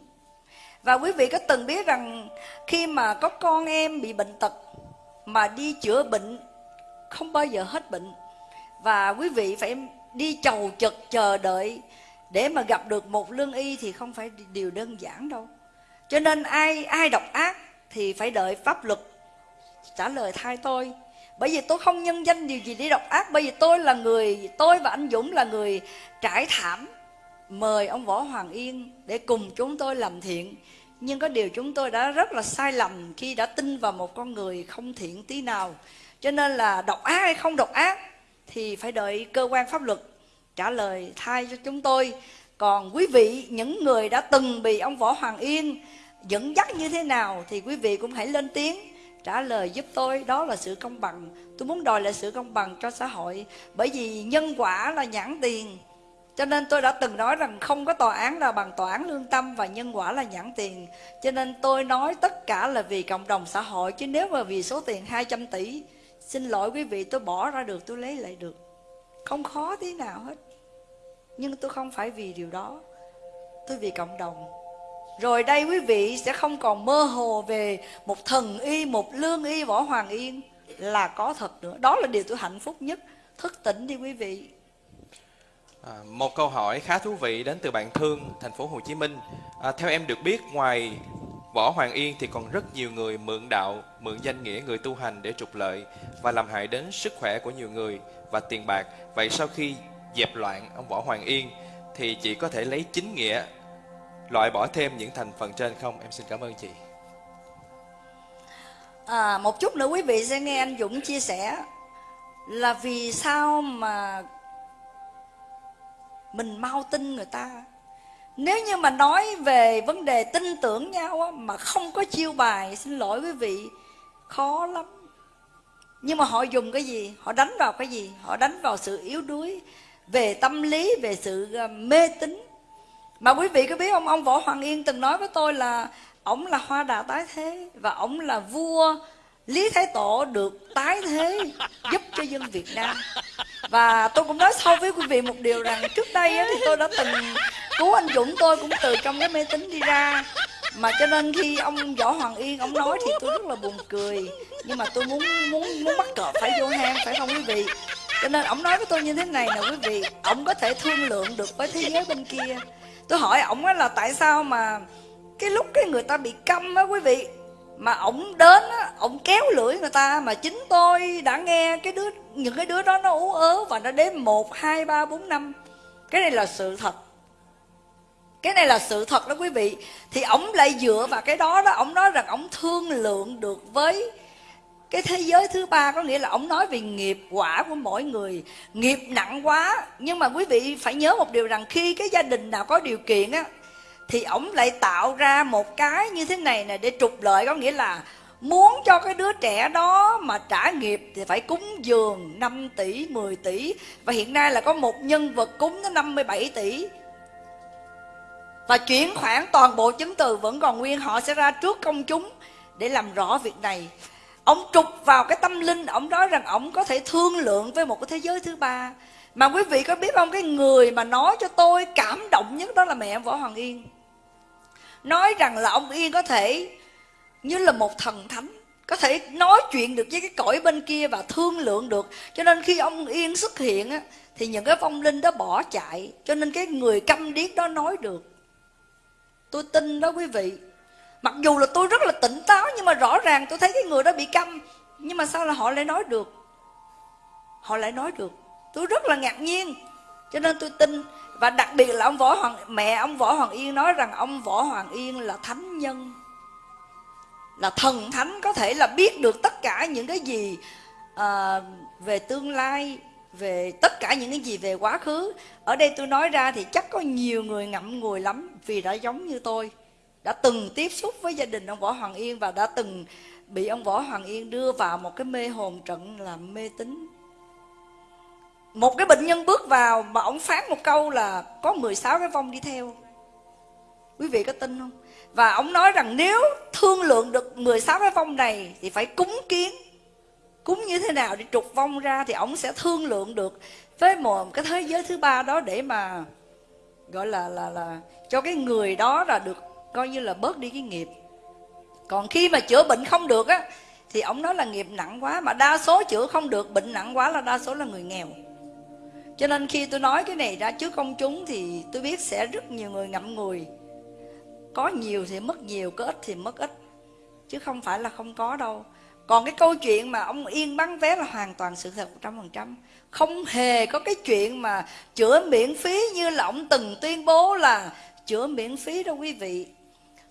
Và quý vị có từng biết rằng khi mà có con em bị bệnh tật mà đi chữa bệnh, không bao giờ hết bệnh. Và quý vị phải đi chầu chật chờ đợi để mà gặp được một lương y thì không phải điều đơn giản đâu. Cho nên ai ai độc ác thì phải đợi pháp luật trả lời thay tôi bởi vì tôi không nhân danh điều gì để độc ác. Bởi vì tôi là người, tôi và anh dũng là người trải thảm. Mời ông võ hoàng yên để cùng chúng tôi làm thiện. Nhưng có điều chúng tôi đã rất là sai lầm khi đã tin vào một con người không thiện tí nào. Cho nên là độc ác hay không độc ác thì phải đợi cơ quan pháp luật trả lời thay cho chúng tôi. Còn quý vị, những người đã từng bị ông võ hoàng yên dẫn dắt như thế nào thì quý vị cũng hãy lên tiếng trả lời giúp tôi, đó là sự công bằng. Tôi muốn đòi lại sự công bằng cho xã hội, bởi vì nhân quả là nhãn tiền. Cho nên tôi đã từng nói rằng không có tòa án nào bằng tòa án lương tâm và nhân quả là nhãn tiền. Cho nên tôi nói tất cả là vì cộng đồng xã hội, chứ nếu mà vì số tiền 200 tỷ, xin lỗi quý vị, tôi bỏ ra được, tôi lấy lại được. Không khó tí nào hết. Nhưng tôi không phải vì điều đó. Tôi vì cộng đồng rồi đây quý vị sẽ không còn mơ hồ về một thần y, một lương y võ hoàng yên là có thật nữa. Đó là điều tôi hạnh phúc nhất. Thức tỉnh đi quý vị.
À, một câu hỏi khá thú vị đến từ bạn Thương, thành phố Hồ Chí Minh. À, theo em được biết, ngoài Võ Hoàng Yên thì còn rất nhiều người mượn đạo, mượn danh nghĩa người tu hành để trục lợi và làm hại đến sức khỏe của nhiều người và tiền bạc. Vậy sau khi dẹp loạn ông Võ Hoàng Yên thì chỉ có thể lấy chính nghĩa loại bỏ thêm những thành phần trên không? Em xin cảm ơn chị.
À, một chút nữa quý vị sẽ nghe anh Dũng chia sẻ là vì sao mà mình mau tin người ta. Nếu như mà nói về vấn đề tin tưởng nhau á, mà không có chiêu bài xin lỗi quý vị khó lắm. Nhưng mà họ dùng cái gì? Họ đánh vào cái gì? Họ đánh vào sự yếu đuối về tâm lý về sự à, mê tín mà quý vị có biết không? Ông võ hoàng yên từng nói với tôi là ổng là hoa đà tái thế và ổng là vua lý thái tổ được tái thế giúp cho dân việt nam. Và tôi cũng nói sâu với quý vị một điều rằng trước đây á, thì tôi đã từng cứu anh dũng tôi cũng từ trong cái mê tín đi ra. Mà cho nên khi ông võ hoàng yên ông nói thì tôi rất là buồn cười. Nhưng mà tôi muốn muốn muốn bắt cọp phải vô hang phải không quý vị? Cho nên ông nói với tôi như thế này nè quý vị. Ông có thể thương lượng được với thế giới bên kia tôi hỏi ổng là tại sao mà cái lúc cái người ta bị câm á quý vị, mà ổng đến á, ổng kéo lưỡi người ta mà chính tôi đã nghe cái đứa, những cái đứa đó nó ú ớ và nó đếm một, hai, ba, bốn, năm. Cái này là sự thật. Cái này là sự thật đó quý vị. Thì ổng lại dựa vào cái đó đó, ổng nói rằng ổng thương lượng được với cái thế giới thứ ba có nghĩa là ông nói về nghiệp quả của mỗi người. Nghiệp nặng quá, nhưng mà quý vị phải nhớ một điều rằng khi cái gia đình nào có điều kiện á, thì ổng lại tạo ra một cái như thế này nè để trục lợi. Có nghĩa là muốn cho cái đứa trẻ đó mà trả nghiệp thì phải cúng dường 5 tỷ 10 tỷ. Và hiện nay là có một nhân vật cúng tới 57 tỷ. Và chuyển khoản toàn bộ chứng từ vẫn còn nguyên, họ sẽ ra trước công chúng để làm rõ việc này ông trục vào cái tâm linh ông nói rằng ông có thể thương lượng với một cái thế giới thứ ba. Mà quý vị có biết không cái người mà nói cho tôi cảm động nhất đó là mẹ em võ hoàng yên. Nói rằng là ông yên có thể như là một thần thánh có thể nói chuyện được với cái cõi bên kia và thương lượng được. Cho nên khi ông yên xuất hiện á, thì những cái vong linh đó bỏ chạy. Cho nên cái người câm điếc đó nói được. Tôi tin đó quý vị mặc dù là tôi rất là tỉnh táo nhưng mà rõ ràng tôi thấy cái người đó bị câm. Nhưng mà sao là họ lại nói được? Họ lại nói được. Tôi rất là ngạc nhiên. Cho nên tôi tin và đặc biệt là ông võ hoàng mẹ ông võ hoàng yên nói rằng ông võ hoàng yên là thánh nhân. Là thần thánh có thể là biết được tất cả những cái gì à, về tương lai về tất cả những cái gì về quá khứ. Ở đây tôi nói ra thì chắc có nhiều người ngậm ngùi lắm vì đã giống như tôi đã từng tiếp xúc với gia đình ông võ hoàng yên và đã từng bị ông võ hoàng yên đưa vào một cái mê hồn trận là mê tín. Một cái bệnh nhân bước vào mà ông phán một câu là có 16 cái vong đi theo. Quý vị có tin không? Và ông nói rằng nếu thương lượng được 16 cái vong này thì phải cúng kiến. Cúng như thế nào để trục vong ra thì ông sẽ thương lượng được với một cái thế giới thứ ba đó để mà, gọi là là là cho cái người đó là được coi như là bớt đi cái nghiệp. Còn khi mà chữa bệnh không được á, thì ông nói là nghiệp nặng quá, mà đa số chữa không được, bệnh nặng quá là đa số là người nghèo. Cho nên khi tôi nói cái này ra trước công chúng thì tôi biết sẽ rất nhiều người ngậm ngùi. Có nhiều thì mất nhiều, có ít thì mất ít, chứ không phải là không có đâu. Còn cái câu chuyện mà ông yên bán vé là hoàn toàn sự thật 100% không hề có cái chuyện mà chữa miễn phí như là ông từng tuyên bố là chữa miễn phí đâu quý vị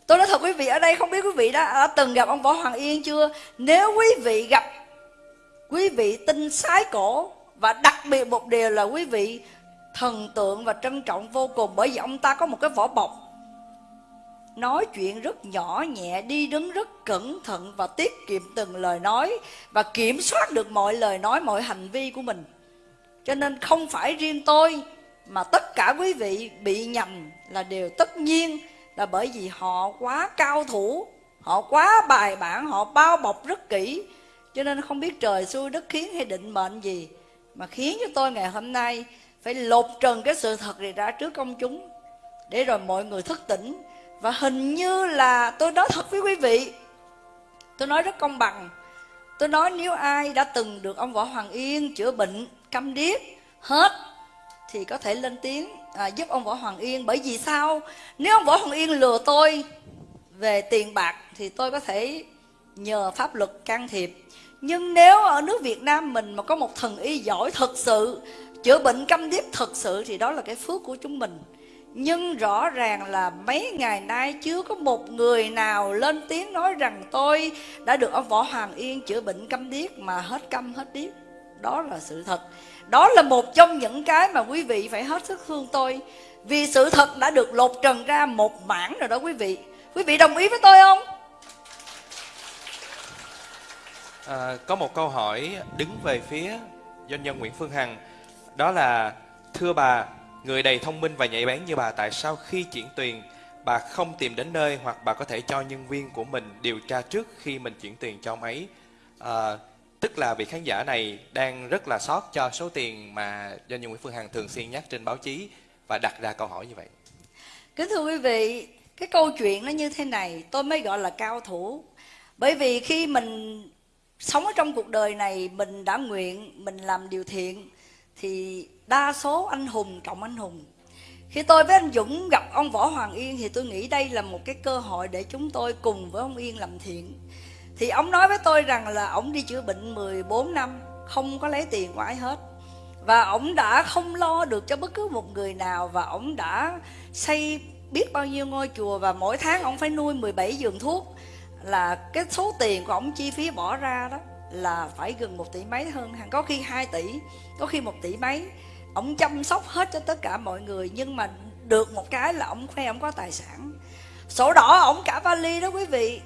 tôi nói thật quý vị ở đây không biết quý vị đã, đã từng gặp ông võ hoàng yên chưa? Nếu quý vị gặp quý vị tin sái cổ và đặc biệt một điều là quý vị thần tượng và trân trọng vô cùng bởi vì ông ta có một cái vỏ bọc nói chuyện rất nhỏ nhẹ đi đứng rất cẩn thận và tiết kiệm từng lời nói và kiểm soát được mọi lời nói mọi hành vi của mình. Cho nên không phải riêng tôi mà tất cả quý vị bị nhầm là điều tất nhiên là bởi vì họ quá cao thủ, họ quá bài bản, họ bao bọc rất kỹ. Cho nên không biết trời, xui, đất khiến hay định mệnh gì. Mà khiến cho tôi ngày hôm nay phải lột trần cái sự thật này ra trước công chúng. Để rồi mọi người thức tỉnh. Và hình như là tôi nói thật với quý vị. Tôi nói rất công bằng. Tôi nói nếu ai đã từng được ông võ hoàng yên chữa bệnh câm điếc hết, thì có thể lên tiếng à, giúp ông võ hoàng yên bởi vì sao nếu ông võ hoàng yên lừa tôi về tiền bạc thì tôi có thể nhờ pháp luật can thiệp nhưng nếu ở nước Việt Nam mình mà có một thần y giỏi thật sự chữa bệnh câm điếc thật sự thì đó là cái phước của chúng mình nhưng rõ ràng là mấy ngày nay chưa có một người nào lên tiếng nói rằng tôi đã được ông Võ Hoàng Yên chữa bệnh câm điếc mà hết câm hết điếc. Đó là sự thật. Đó là một trong những cái mà quý vị phải hết sức thương tôi. Vì sự thật đã được lột trần ra một mảng rồi đó quý vị. Quý vị đồng ý với tôi không?
À, có một câu hỏi đứng về phía doanh nhân Nguyễn Phương Hằng đó là thưa bà Người đầy thông minh và nhạy bén như bà tại sao khi chuyển tiền bà không tìm đến nơi hoặc bà có thể cho nhân viên của mình điều tra trước khi mình chuyển tiền cho ông ấy. À, tức là vị khán giả này đang rất là sót cho số tiền mà doanh nhân Nguyễn Phương Hằng thường xuyên nhắc trên báo chí và đặt ra câu hỏi như vậy.
Kính thưa quý vị, cái câu chuyện nó như thế này, tôi mới gọi là cao thủ. Bởi vì khi mình sống ở trong cuộc đời này, mình đã nguyện, mình làm điều thiện, thì đa số anh hùng trọng anh hùng. Khi tôi với anh Dũng gặp ông Võ Hoàng Yên thì tôi nghĩ đây là một cái cơ hội để chúng tôi cùng với ông Yên làm thiện. Thì ông nói với tôi rằng là ông đi chữa bệnh 14 năm, không có lấy tiền của ai hết. Và ông đã không lo được cho bất cứ một người nào và ông đã xây biết bao nhiêu ngôi chùa và mỗi tháng ông phải nuôi 17 giường thuốc. Là cái số tiền của ông chi phí bỏ ra đó là phải gần một tỷ mấy hơn hàng có khi 2 tỷ có khi một tỷ mấy. Ông chăm sóc hết cho tất cả mọi người nhưng mà được một cái là ông khoe ông có tài sản. Sổ đỏ ông cả vali đó quý vị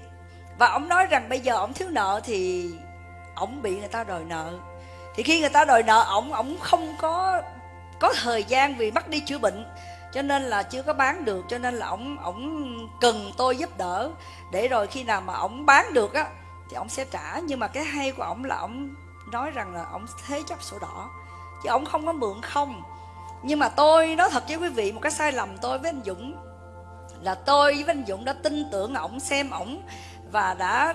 và ông nói rằng bây giờ ông thiếu nợ thì ông bị người ta đòi nợ. Thì khi người ta đòi nợ ông ông không có có thời gian vì mất đi chữa bệnh. Cho nên là chưa có bán được, cho nên là ổng ổng cần tôi giúp đỡ. Để rồi khi nào mà ổng bán được á, thì ổng sẽ trả. Nhưng mà cái hay của ổng là ổng nói rằng là ổng thế chấp sổ đỏ. Chứ ổng không có mượn không. Nhưng mà tôi, nói thật với quý vị, một cái sai lầm tôi với anh Dũng là tôi với anh Dũng đã tin tưởng ổng xem ổng và đã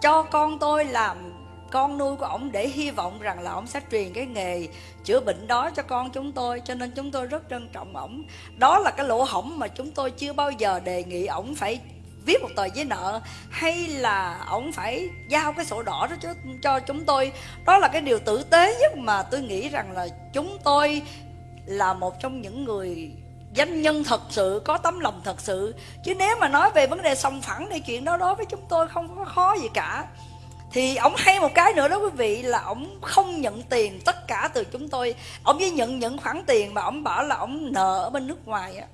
cho con tôi làm con nuôi của ổng để hy vọng rằng là ổng sẽ truyền cái nghề chữa bệnh đó cho con chúng tôi. Cho nên chúng tôi rất trân trọng ổng. Đó là cái lỗ hổng mà chúng tôi chưa bao giờ đề nghị ổng phải viết một tờ giấy nợ hay là ổng phải giao cái sổ đỏ đó cho, cho chúng tôi. Đó là cái điều tử tế nhất mà tôi nghĩ rằng là chúng tôi là một trong những người danh nhân thật sự, có tấm lòng thật sự. Chứ nếu mà nói về vấn đề sòng phẳng thì chuyện đó đối với chúng tôi không có khó gì cả. Thì ông hay một cái nữa đó quý vị, là ông không nhận tiền tất cả từ chúng tôi. Ông chỉ nhận những khoản tiền mà ông bảo là ông nợ ở bên nước ngoài á.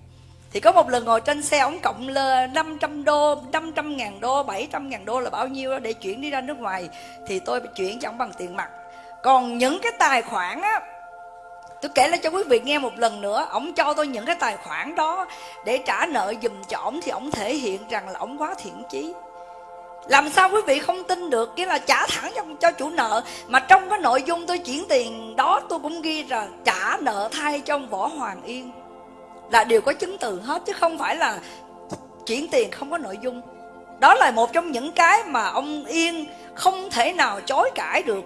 Thì có một lần ngồi trên xe, ông cộng lên 500 đô 500 ngàn đô 700 ngàn đô là bao nhiêu đó để chuyển đi ra nước ngoài. Thì tôi chuyển cho ổng bằng tiền mặt. Còn những cái tài khoản á tôi kể lại cho quý vị nghe một lần nữa. Ông cho tôi những cái tài khoản đó để trả nợ dùm cho ổng thì ổng thể hiện rằng là ổng quá thiện chí. Làm sao quý vị không tin được? Nghĩa là trả thẳng cho, cho chủ nợ. Mà trong cái nội dung tôi chuyển tiền đó tôi cũng ghi là trả nợ thay cho ông võ hoàng yên. Là đều có chứng từ hết chứ không phải là chuyển tiền không có nội dung. Đó là một trong những cái mà ông yên không thể nào chối cãi được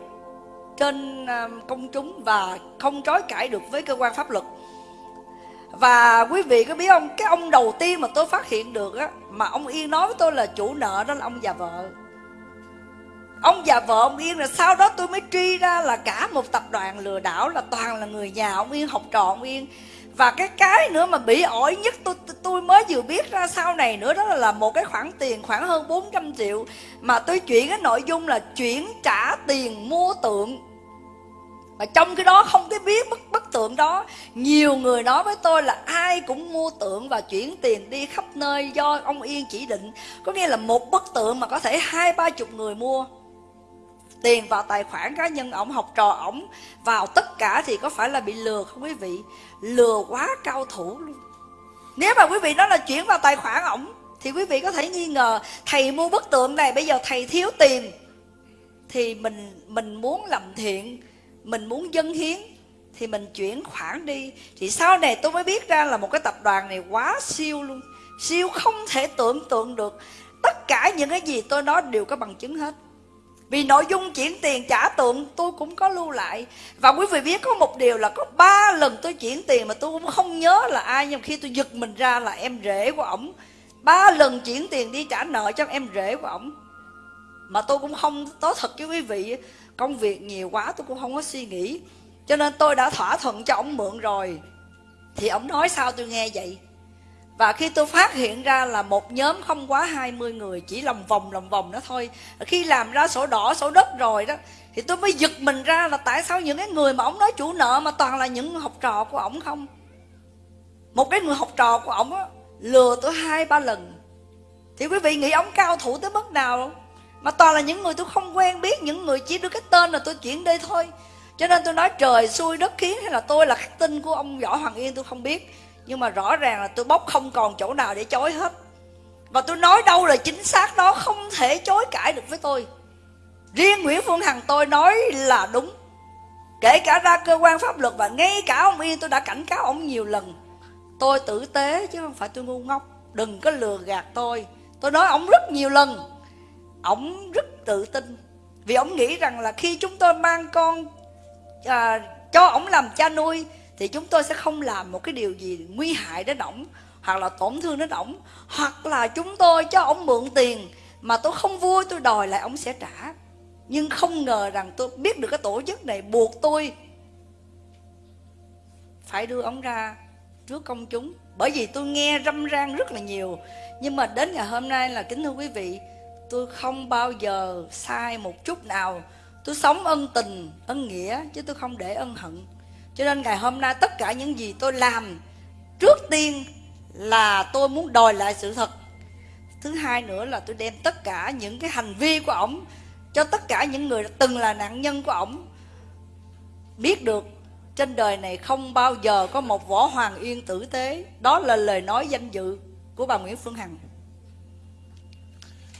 trên à, công chúng và không trói cãi được với cơ quan pháp luật. Và quý vị có biết không, cái ông đầu tiên mà tôi phát hiện được á, mà ông yên nói với tôi là chủ nợ đó là ông già vợ. Ông già vợ, ông yên là sau đó tôi mới truy ra là cả một tập đoàn lừa đảo là toàn là người nhà ông yên, học trò ông yên và cái cái nữa mà bị ổi nhất tôi tôi mới vừa biết ra sau này nữa, đó là một cái khoản tiền khoảng hơn 400 triệu. Mà tôi chuyển cái nội dung là chuyển trả tiền mua tượng. Mà trong cái đó không cái biết bức bức tượng đó. Nhiều người nói với tôi là ai cũng mua tượng và chuyển tiền đi khắp nơi do ông yên chỉ định. Có nghĩa là một bức tượng mà có thể hai ba chục người mua tiền vào tài khoản cá nhân ổng, học trò ổng, vào tất cả thì có phải là bị lừa không quý vị? Lừa quá cao thủ luôn. Nếu mà quý vị nói là chuyển vào tài khoản ổng, thì quý vị có thể nghi ngờ, thầy mua bức tượng này, bây giờ thầy thiếu tiền, thì mình mình muốn làm thiện, mình muốn dân hiến, thì mình chuyển khoản đi. Thì sau này tôi mới biết ra là một cái tập đoàn này quá siêu luôn. Siêu không thể tưởng tượng được. Tất cả những cái gì tôi nói đều có bằng chứng hết vì nội dung chuyển tiền trả tượng tôi cũng có lưu lại. Và quý vị biết có một điều là có ba lần tôi chuyển tiền mà tôi cũng không nhớ là ai, nhưng khi tôi giật mình ra là em rể của ổng. Ba lần chuyển tiền đi trả nợ cho em rể của ổng. Mà tôi cũng không, nói thật với quý vị, công việc nhiều quá tôi cũng không có suy nghĩ. Cho nên tôi đã thỏa thuận cho ổng mượn rồi. Thì ổng nói sao tôi nghe vậy? Và khi tôi phát hiện ra là một nhóm không quá 20 người Chỉ lòng vòng lòng vòng đó thôi, Khi làm ra sổ đỏ, sổ đất rồi đó, Thì tôi mới giật mình ra là tại sao những cái người mà ông nói chủ nợ Mà toàn là những học trò của ông không? Một cái người học trò của ông Lừa tôi hai, ba lần. Thì quý vị nghĩ ông cao thủ tới mức nào? Không mà toàn là những người tôi không quen biết, những người chỉ đưa cái tên là tôi chuyển đây thôi. Cho nên tôi nói trời xui đất khiến, hay là tôi là khắc tinh của ông võ hoàng yên tôi không biết nhưng mà rõ ràng là tôi bóc không còn chỗ nào để chối hết. Và tôi nói đâu là chính xác đó không thể chối cãi được với tôi. Riêng nguyễn phương hằng tôi nói là đúng. Kể cả ra cơ quan pháp luật và ngay cả ông yên tôi đã cảnh cáo ông nhiều lần. Tôi tử tế chứ không phải tôi ngu ngốc. Đừng có lừa gạt tôi. Tôi nói ông rất nhiều lần. Ông rất tự tin. Vì ông nghĩ rằng là khi chúng tôi mang con à, cho ông làm cha nuôi thì chúng tôi sẽ không làm một cái điều gì nguy hại đến ổng, hoặc là tổn thương đến ổng, hoặc là chúng tôi cho ổng mượn tiền mà tôi không vui, tôi đòi lại ổng sẽ trả. Nhưng không ngờ rằng tôi biết được cái tổ chức này buộc tôi phải đưa ổng ra trước công chúng. Bởi vì tôi nghe râm ran rất là nhiều. Nhưng mà đến ngày hôm nay là, kính thưa quý vị, tôi không bao giờ sai một chút nào. Tôi sống ân tình, ân nghĩa, chứ tôi không để ân hận cho nên ngày hôm nay tất cả những gì tôi làm trước tiên là tôi muốn đòi lại sự thật. Thứ hai nữa là tôi đem tất cả những cái hành vi của ổng cho tất cả những người từng là nạn nhân của ổng biết được trên đời này không bao giờ có một võ hoàng yên tử tế. Đó là lời nói danh dự của bà nguyễn phương hằng.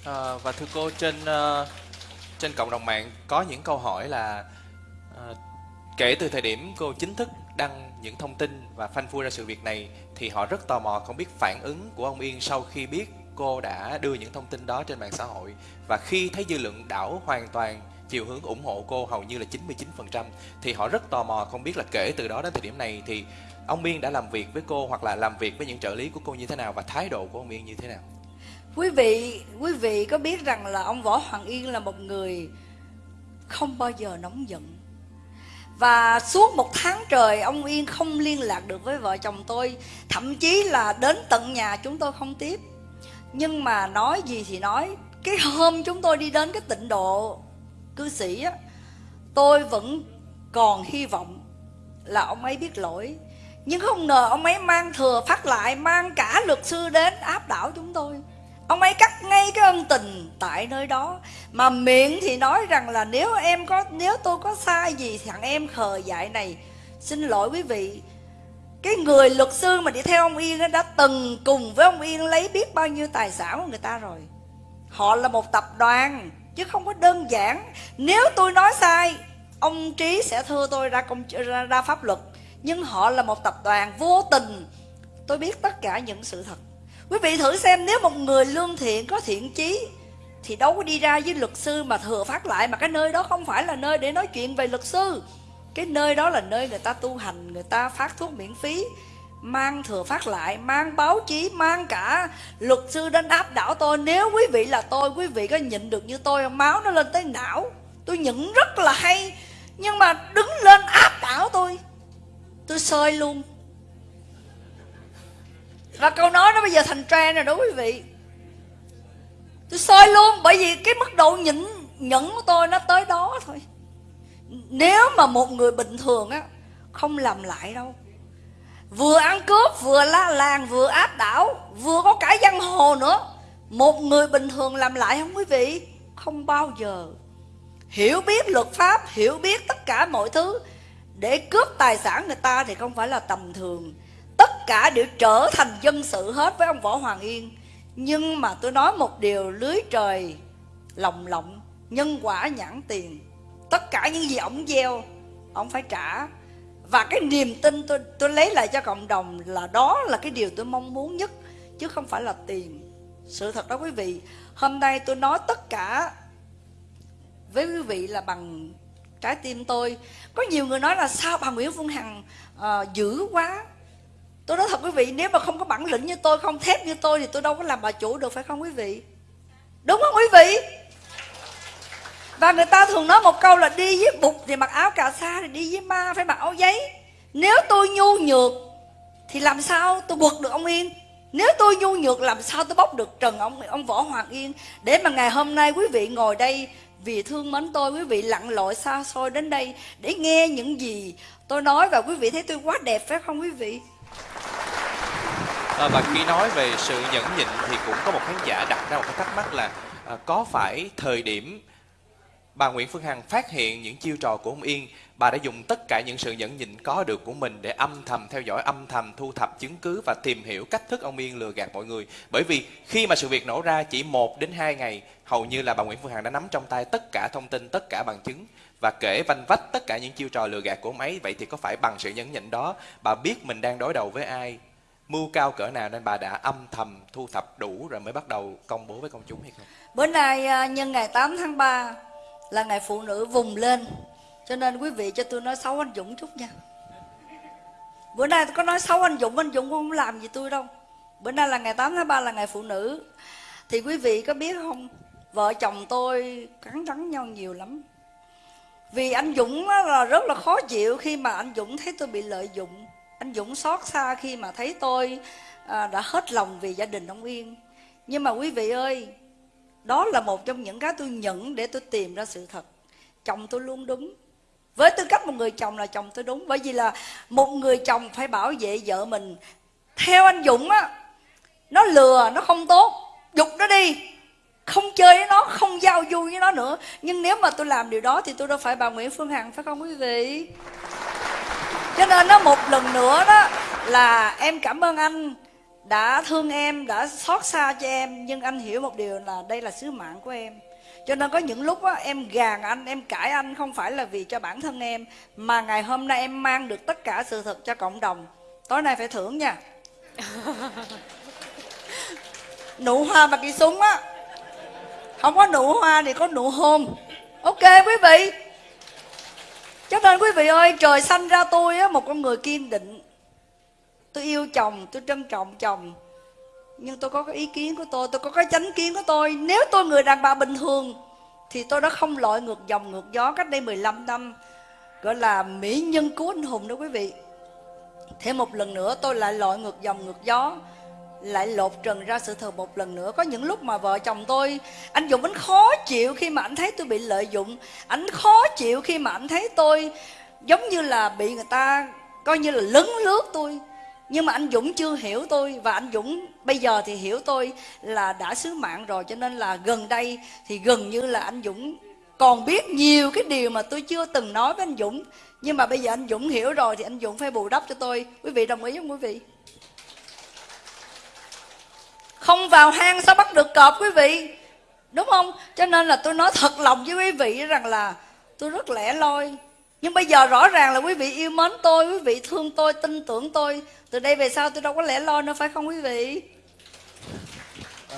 À, và thưa cô trên uh, trên cộng đồng mạng có những câu hỏi là kể từ thời điểm cô chính thức đăng những thông tin và phanh phui ra sự việc này thì họ rất tò mò không biết phản ứng của ông Yên sau khi biết cô đã đưa những thông tin đó trên mạng xã hội và khi thấy dư luận đảo hoàn toàn chiều hướng ủng hộ cô hầu như là 99% thì họ rất tò mò không biết là kể từ đó đến thời điểm này thì ông Yên đã làm việc với cô hoặc là làm việc với những trợ lý của cô như thế nào và thái độ của ông Yên như thế nào?
Quý vị, quý vị có biết rằng là ông Võ Hoàng Yên là một người không bao giờ nóng giận và suốt một tháng trời, ông Yên không liên lạc được với vợ chồng tôi. Thậm chí là đến tận nhà chúng tôi không tiếp. Nhưng mà nói gì thì nói. Cái hôm chúng tôi đi đến cái tịnh độ cư sĩ á, Tôi vẫn còn hy vọng là ông ấy biết lỗi. Nhưng không ngờ ông ấy mang thừa phát lại, Mang cả luật sư đến áp đảo chúng tôi. Ông ấy cắt ngay cái ân tình tại nơi đó. Mà miệng thì nói rằng là nếu em có Nếu tôi có sai gì thằng em khờ dại này. Xin lỗi quý vị. Cái người luật sư mà đi theo ông Yên Đã từng cùng với ông Yên lấy biết bao nhiêu tài sản của người ta rồi. Họ là một tập đoàn Chứ không có đơn giản. Nếu tôi nói sai Ông Trí sẽ thưa tôi ra, công, ra, ra pháp luật. Nhưng họ là một tập đoàn vô tình. Tôi biết tất cả những sự thật. Quý vị thử xem, nếu một người lương thiện, có thiện chí, Thì đâu có đi ra với luật sư mà thừa phát lại, Mà cái nơi đó không phải là nơi để nói chuyện về luật sư. Cái nơi đó là nơi người ta tu hành, Người ta phát thuốc miễn phí, Mang thừa phát lại, Mang báo chí, Mang cả luật sư đến áp đảo tôi. Nếu quý vị là tôi, Quý vị có nhịn được như tôi không? Máu nó lên tới não. Tôi nhịn rất là hay, Nhưng mà đứng lên áp đảo tôi. Tôi sơi luôn và câu nói nó bây giờ thành trend rồi đó quý vị. Tôi soi luôn bởi vì cái mức độ nhẫn, nhẫn của tôi nó tới đó thôi. Nếu mà một người bình thường á không làm lại đâu. Vừa ăn cướp vừa la làng vừa áp đảo vừa có cả giang hồ nữa. Một người bình thường làm lại không quý vị? Không bao giờ. Hiểu biết luật pháp hiểu biết tất cả mọi thứ. Để cướp tài sản người ta thì không phải là tầm thường tất cả đều trở thành dân sự hết với ông võ hoàng yên. Nhưng mà tôi nói một điều lưới trời lòng lộng nhân quả nhãn tiền. Tất cả những gì ổng gieo ổng phải trả. Và cái niềm tin tôi tôi lấy lại cho cộng đồng là đó là cái điều tôi mong muốn nhất chứ không phải là tiền. Sự thật đó quý vị hôm nay tôi nói tất cả với quý vị là bằng trái tim tôi. Có nhiều người nói là sao bà nguyễn phương hằng uh, dữ quá. Tôi nói thật quý vị, Nếu mà không có bản lĩnh như tôi, Không thép như tôi, Thì tôi đâu có làm bà chủ được, phải không quý vị? Đúng không quý vị? Và người ta thường nói một câu là Đi với bụt thì mặc áo cà sa Thì đi với ma, phải mặc áo giấy. Nếu tôi nhu nhược Thì làm sao tôi quật được ông Yên? Nếu tôi nhu nhược làm sao tôi bóc được Trần ông ông Võ Hoàng Yên? Để mà ngày hôm nay quý vị ngồi đây vì thương mến tôi, quý vị lặn lội xa xôi đến đây để nghe những gì tôi nói và quý vị thấy tôi quá đẹp, phải không quý vị?
À, và khi nói về sự nhẫn nhịn thì cũng có một khán giả đặt ra một cái thắc mắc là à, có phải thời điểm bà Nguyễn Phương Hằng phát hiện những chiêu trò của ông Yên bà đã dùng tất cả những sự nhẫn nhịn có được của mình để âm thầm theo dõi âm thầm thu thập chứng cứ và tìm hiểu cách thức ông Yên lừa gạt mọi người? Bởi vì khi mà sự việc nổ ra chỉ một đến hai ngày hầu như là bà Nguyễn Phương Hằng đã nắm trong tay tất cả thông tin tất cả bằng chứng và kể vanh vách tất cả những chiêu trò lừa gạt của máy vậy thì có phải bằng sự nhẫn nhịn đó bà biết mình đang đối đầu với ai? Mưu cao cỡ nào nên bà đã âm thầm thu thập đủ rồi mới bắt đầu công bố với công chúng hay không?
Bữa nay à, nhân ngày 8 tháng 3 là ngày phụ nữ vùng lên Cho nên quý vị cho tôi nói xấu anh Dũng chút nha. Bữa nay tôi có nói xấu anh Dũng, anh Dũng cũng không làm gì tôi đâu. Bữa nay là ngày 8 tháng 3 là ngày phụ nữ. Thì quý vị có biết không? Vợ chồng tôi cắn rắn nhau nhiều lắm. Vì anh Dũng là rất là khó chịu khi mà anh Dũng thấy tôi bị lợi dụng. Anh Dũng xót xa khi mà thấy tôi à, đã hết lòng vì gia đình ông Yên. Nhưng mà quý vị ơi, đó là một trong những cái tôi nhận để tôi tìm ra sự thật. Chồng tôi luôn đúng. Với tư cách một người chồng là chồng tôi đúng. Bởi vì là một người chồng phải bảo vệ vợ mình. Theo anh dũng á, nó lừa, nó không tốt. Dục nó đi không chơi với nó không giao du với nó nữa. Nhưng nếu mà tôi làm điều đó thì tôi đâu phải bà nguyễn phương hằng phải không quý vị? Cho nên nó một lần nữa đó là em cảm ơn anh đã thương em đã xót xa cho em. Nhưng anh hiểu một điều là đây là sứ mạng của em. Cho nên có những lúc á, em gàn anh em cãi anh không phải là vì cho bản thân em mà ngày hôm nay em mang được tất cả sự thật cho cộng đồng. Tối nay phải thưởng nha. [LAUGHS] Nụ hoa mà kỳ súng á không có nụ hoa thì có nụ hôn. Ok quý vị. Cho nên quý vị ơi, trời sanh ra tôi á, một con người kiên định. Tôi yêu chồng, tôi trân trọng chồng. Nhưng tôi có cái ý kiến của tôi tôi có cái chánh kiến của tôi. Nếu tôi người đàn bà bình thường, thì tôi đã không lội ngược dòng ngược gió cách đây 15 năm, gọi là mỹ nhân cứu anh hùng đó quý vị. Thêm một lần nữa, tôi lại lội ngược dòng ngược gió lại lột trần ra sự thật một lần nữa. Có những lúc mà vợ chồng tôi, anh dũng anh khó chịu khi mà anh thấy tôi bị lợi dụng. Anh khó chịu khi mà anh thấy tôi giống như là bị người ta coi như là lấn lướt tôi. Nhưng mà anh Dũng chưa hiểu tôi và anh Dũng bây giờ thì hiểu tôi là đã sứ mạng rồi. Cho nên là gần đây thì gần như là anh Dũng còn biết nhiều cái điều mà tôi chưa từng nói với anh Dũng. Nhưng mà bây giờ anh Dũng hiểu rồi thì anh Dũng phải bù đắp cho tôi. Quý vị đồng ý không quý vị? Không vào hang sao bắt được cọp quý vị? Đúng không? Cho nên là tôi nói thật lòng với quý vị rằng là tôi rất lẻ loi. Nhưng bây giờ rõ ràng là quý vị yêu mến tôi quý vị thương tôi tin tưởng tôi. Từ đây về sau tôi đâu có lẻ loi nữa phải không quý vị?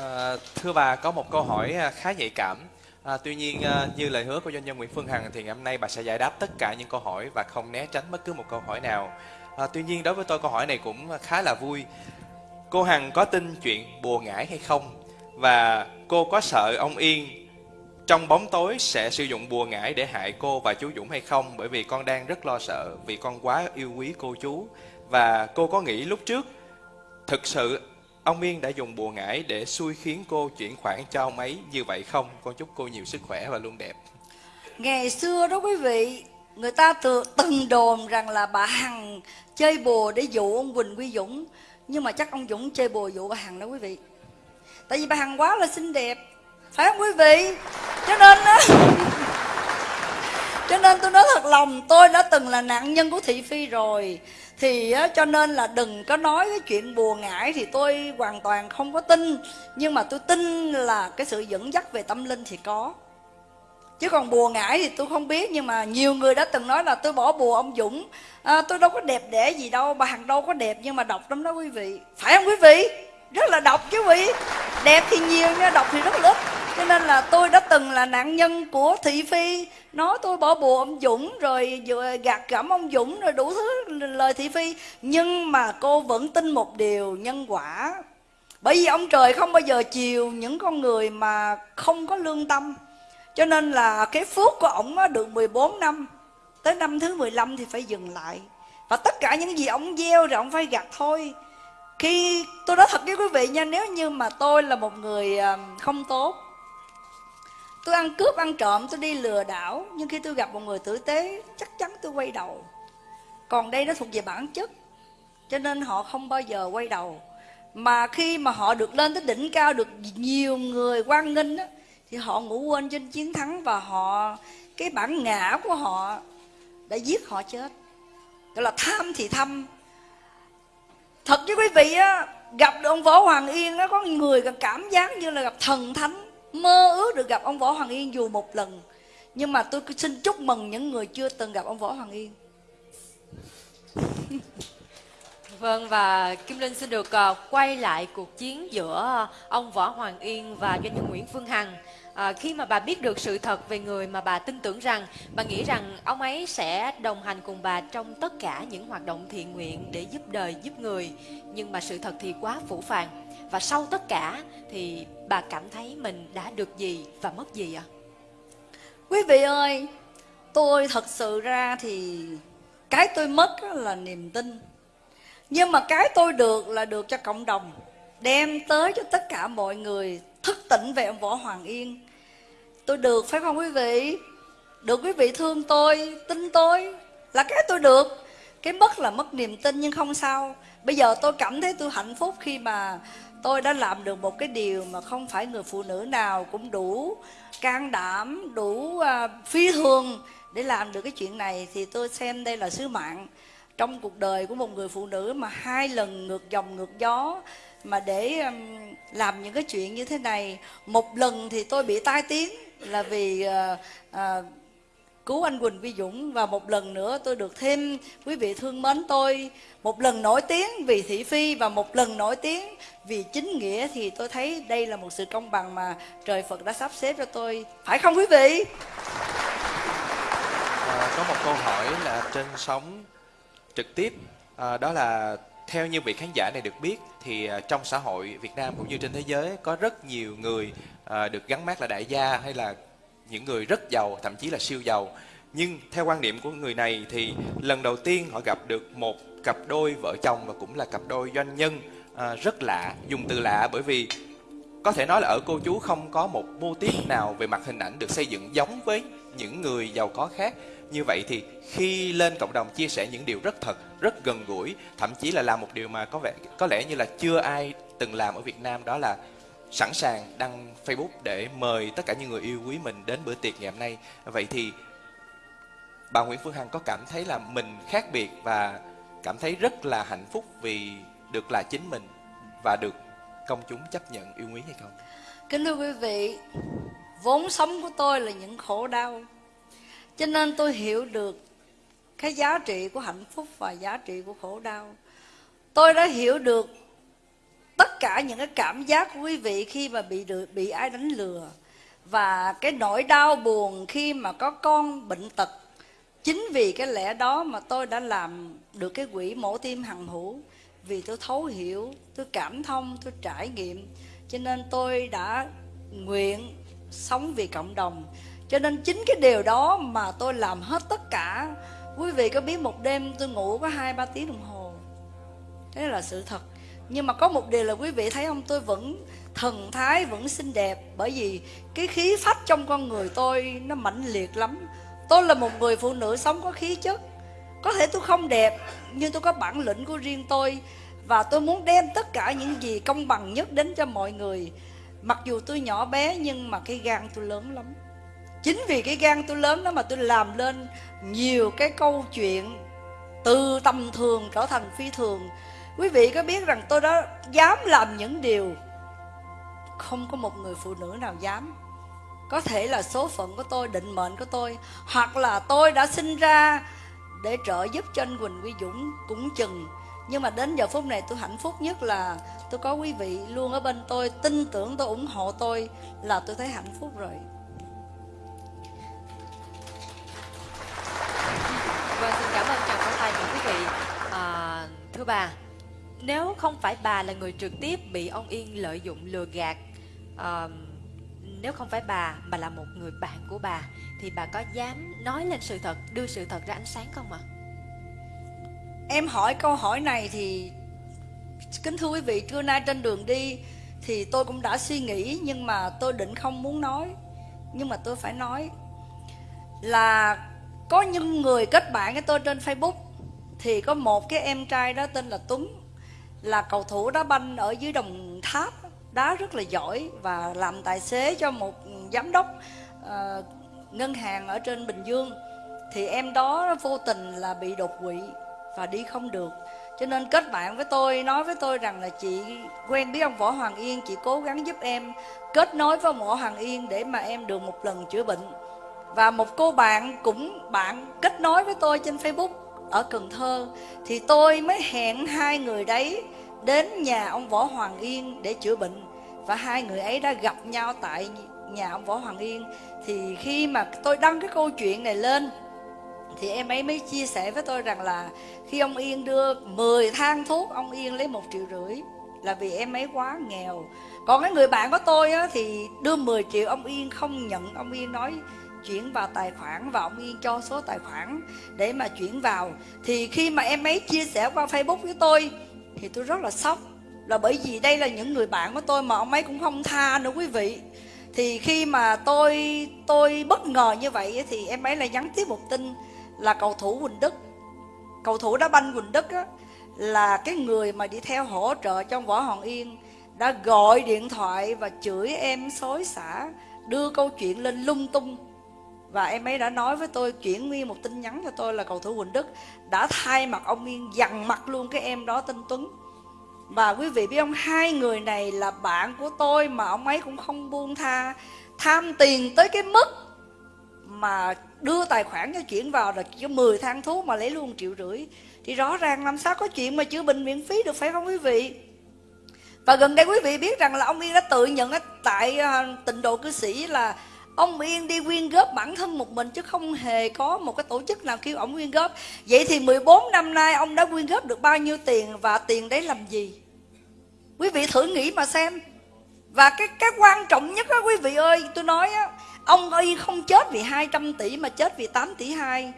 À, thưa bà có một câu hỏi à, khá nhạy cảm. À, tuy nhiên à, như lời hứa của doanh nhân Nguyễn Phương Hằng thì ngày hôm nay bà sẽ giải đáp tất cả những câu hỏi và không né tránh bất cứ một câu hỏi nào. À, tuy nhiên đối với tôi câu hỏi này cũng khá là vui cô Hằng có tin chuyện bùa ngải hay không? Và cô có sợ ông Yên trong bóng tối sẽ sử dụng bùa ngải để hại cô và chú Dũng hay không? Bởi vì con đang rất lo sợ, vì con quá yêu quý cô chú. Và cô có nghĩ lúc trước, thực sự ông Yên đã dùng bùa ngải để xui khiến cô chuyển khoản cho ông ấy như vậy không? Con chúc cô nhiều sức khỏe và luôn đẹp.
Ngày xưa đó quý vị, người ta từng đồn rằng là bà Hằng chơi bùa để dụ ông Quỳnh Quy Dũng nhưng mà chắc ông Dũng chơi bùa dụ bà Hằng đó quý vị. Tại vì bà Hằng quá là xinh đẹp. Phải không quý vị? Cho nên á cho nên tôi nói thật lòng tôi đã từng là nạn nhân của thị phi rồi. Thì á, cho nên là đừng có nói cái chuyện bùa ngải thì tôi hoàn toàn không có tin. Nhưng mà tôi tin là cái sự dẫn dắt về tâm linh thì có chứ còn bùa ngải thì tôi không biết nhưng mà nhiều người đã từng nói là tôi bỏ bùa ông dũng. À, tôi đâu có đẹp đẽ gì đâu bà hằng đâu có đẹp nhưng mà độc lắm đó quý vị. Phải không quý vị? Rất là độc chứ quý vị. Đẹp thì nhiều nha độc thì rất là ít. Cho nên là tôi đã từng là nạn nhân của thị phi. Nói tôi bỏ bùa ông dũng rồi gạt gẫm ông dũng rồi đủ thứ lời thị phi. Nhưng mà cô vẫn tin một điều nhân quả. Bởi vì ông trời không bao giờ chiều những con người mà không có lương tâm cho nên là cái phước của ổng được 14 năm tới năm thứ 15 thì phải dừng lại. Và tất cả những gì ổng gieo rồi ổng phải gặt thôi. Khi tôi nói thật với quý vị nha nếu như mà tôi là một người à, không tốt tôi ăn cướp ăn trộm tôi đi lừa đảo nhưng khi tôi gặp một người tử tế chắc chắn tôi quay đầu. Còn đây nó thuộc về bản chất cho nên họ không bao giờ quay đầu. Mà khi mà họ được lên tới đỉnh cao được nhiều người quan nghênh á, thì họ ngủ quên trên chiến thắng và họ cái bản ngã của họ đã giết họ chết. Gọi là tham thì thâm. Thật chứ quý vị á gặp được ông võ hoàng yên á có người cảm giác như là gặp thần thánh mơ ước được gặp ông võ hoàng yên dù một lần. Nhưng mà tôi xin chúc mừng những người chưa từng gặp ông võ hoàng yên. [LAUGHS]
Vâng và Kim Linh xin được uh, quay lại cuộc chiến giữa ờ, ông Võ Hoàng Yên và doanh nhân Nguyễn Phương Hằng. À, khi mà bà biết được sự thật về người mà bà tin tưởng rằng bà nghĩ rằng ông ấy sẽ đồng hành cùng bà trong tất cả những hoạt động thiện nguyện để giúp đời giúp người. Nhưng mà sự thật thì quá phủ phàng. Và sau tất cả thì bà cảm thấy mình đã được gì và mất gì ạ? À?
quý vị ơi tôi thật sự ra thì cái tôi mất là niềm tin. Nhưng mà cái tôi được là được cho cộng đồng đem tới cho tất cả mọi người thức tỉnh về ông võ hoàng yên. Tôi được phải không quý vị? Được quý vị thương tôi tin tôi. Là cái tôi được. Cái mất là mất niềm tin nhưng không sao. Bây giờ tôi cảm thấy tôi hạnh phúc khi mà tôi đã làm được một cái điều mà không phải người phụ nữ nào cũng đủ can đảm đủ uh, phi thường để làm được cái chuyện này. Thì tôi xem đây là sứ mạng trong cuộc đời của một người phụ nữ mà hai lần ngược dòng ngược gió mà để um, làm những cái chuyện như thế này một lần thì tôi bị tai tiếng là vì uh, uh, cứu anh Quỳnh Vi Dũng. Và một lần nữa tôi được thêm quý vị thương mến tôi một lần nổi tiếng vì thị phi và một lần nổi tiếng vì chính nghĩa thì tôi thấy đây là một sự công bằng mà trời Phật đã sắp xếp cho tôi. Phải không quý vị?
À, có một câu hỏi là trên sóng trực tiếp à, đó là theo như vị khán giả này được biết thì à, trong xã hội Việt Nam cũng như trên thế giới có rất nhiều người à, được gắn mát là đại gia hay là những người rất giàu thậm chí là siêu giàu. Nhưng theo quan điểm của người này thì lần đầu tiên họ gặp được một cặp đôi vợ chồng và cũng là cặp đôi doanh nhân à, rất lạ dùng từ lạ bởi vì có thể nói là ở cô chú không có một mô típ nào về mặt hình ảnh được xây dựng giống với những người giàu có khác như vậy thì khi lên cộng đồng chia sẻ những điều rất thật rất gần gũi thậm chí là làm một điều mà có vẻ có lẽ như là chưa ai từng làm ở Việt Nam đó là sẵn sàng đăng Facebook để mời tất cả những người yêu quý mình đến bữa tiệc ngày hôm nay vậy thì bà Nguyễn Phương Hằng có cảm thấy là mình khác biệt và cảm thấy rất là hạnh phúc vì được là chính mình và được công chúng chấp nhận yêu quý hay không?
Kính thưa quý vị, vốn sống của tôi là những khổ đau cho nên tôi hiểu được cái giá trị của hạnh phúc và giá trị của khổ đau. Tôi đã hiểu được tất cả những cái cảm giác của quý vị khi mà bị được bị ai đánh lừa và cái nỗi đau buồn khi mà có con bệnh tật. Chính vì cái lẽ đó mà tôi đã làm được cái quỹ mổ tim hằng hữu. Vì tôi thấu hiểu, tôi cảm thông, tôi trải nghiệm. Cho nên tôi đã nguyện sống vì cộng đồng cho nên chính cái điều đó mà tôi làm hết tất cả. Quý vị có biết một đêm tôi ngủ có hai, ba tiếng đồng hồ. Thế là sự thật. Nhưng mà có một điều là quý vị thấy không? Tôi vẫn thần thái, vẫn xinh đẹp. Bởi vì cái khí phách trong con người tôi nó mãnh liệt lắm. Tôi là một người phụ nữ sống có khí chất. Có thể tôi không đẹp, nhưng tôi có bản lĩnh của riêng tôi. Và tôi muốn đem tất cả những gì công bằng nhất đến cho mọi người. Mặc dù tôi nhỏ bé, nhưng mà cái gan tôi lớn lắm chính vì cái gan tôi lớn đó mà tôi làm lên nhiều cái câu chuyện từ tầm thường trở thành phi thường. Quý vị có biết rằng tôi đã dám làm những điều không có một người phụ nữ nào dám. Có thể là số phận của tôi, định mệnh của tôi, hoặc là tôi đã sinh ra để trợ giúp cho anh Quỳnh Quy Dũng cũng chừng. Nhưng mà đến giờ phút này tôi hạnh phúc nhất là tôi có quý vị luôn ở bên tôi, tin tưởng, tôi ủng hộ tôi là tôi thấy hạnh phúc rồi.
Thưa bà, nếu không phải bà là người trực tiếp bị ông Yên lợi dụng lừa gạt, à, nếu không phải bà mà là một người bạn của bà, thì bà có dám nói lên sự thật, đưa sự thật ra ánh sáng không ạ? À?
Em hỏi câu hỏi này thì kính thưa quý vị, trưa nay trên đường đi thì tôi cũng đã suy nghĩ nhưng mà tôi định không muốn nói, nhưng mà tôi phải nói là có những người kết bạn với tôi trên facebook thì có một cái em trai đó tên là tuấn là cầu thủ đá banh ở dưới đồng tháp đá rất là giỏi và làm tài xế cho một giám đốc uh, ngân hàng ở trên bình dương. Thì em đó vô tình là bị đột quỵ và đi không được. Cho nên kết bạn với tôi nói với tôi rằng là chị quen biết ông võ hoàng yên chị cố gắng giúp em kết nối với ông võ hoàng yên để mà em được một lần chữa bệnh. Và một cô bạn cũng bạn kết nối với tôi trên facebook ở cần thơ thì tôi mới hẹn hai người đấy đến nhà ông võ hoàng yên để chữa bệnh. Và hai người ấy đã gặp nhau tại nhà ông võ hoàng yên. Thì khi mà tôi đăng cái câu chuyện này lên thì em ấy mới chia sẻ với tôi rằng là khi ông Yên đưa 10 thang thuốc ông Yên lấy một triệu rưỡi là vì em ấy quá nghèo. Còn cái người bạn của tôi á, thì đưa 10 triệu ông Yên không nhận. Ông Yên nói chuyển vào tài khoản và ông Yên cho số tài khoản để mà chuyển vào. Thì khi mà em ấy chia sẻ qua Facebook với tôi thì tôi rất là sốc. Là bởi vì đây là những người bạn của tôi mà ông ấy cũng không tha nữa quý vị. Thì khi mà tôi tôi bất ngờ như vậy thì em ấy lại nhắn tiếp một tin là cầu thủ Quỳnh Đức. Cầu thủ đá banh Quỳnh Đức á, là cái người mà đi theo hỗ trợ trong võ Hoàng Yên đã gọi điện thoại và chửi em xối xả đưa câu chuyện lên lung tung và em ấy đã nói với tôi, chuyển nguyên một tin nhắn cho tôi là cầu thủ Quỳnh Đức đã thay mặt ông Yên dằn mặt luôn cái em đó tên Tuấn. Và quý vị biết không, hai người này là bạn của tôi mà ông ấy cũng không buông tha, tham tiền tới cái mức mà đưa tài khoản cho chuyển vào là chỉ có 10 thang thuốc mà lấy luôn triệu rưỡi. Thì rõ ràng làm sao có chuyện mà chữa bệnh miễn phí được, phải không quý vị? Và gần đây quý vị biết rằng là ông Yên đã tự nhận tại à, tịnh độ cư sĩ là ông Yên đi quyên góp bản thân một mình chứ không hề có một cái tổ chức nào kêu ông quyên góp. Vậy thì 14 năm nay ông đã quyên góp được bao nhiêu tiền và tiền đấy làm gì? Quý vị thử nghĩ mà xem. Và cái cái quan trọng nhất đó quý vị ơi, tôi nói á, ông yên không chết vì 200 tỷ mà chết vì 8 tỷ 2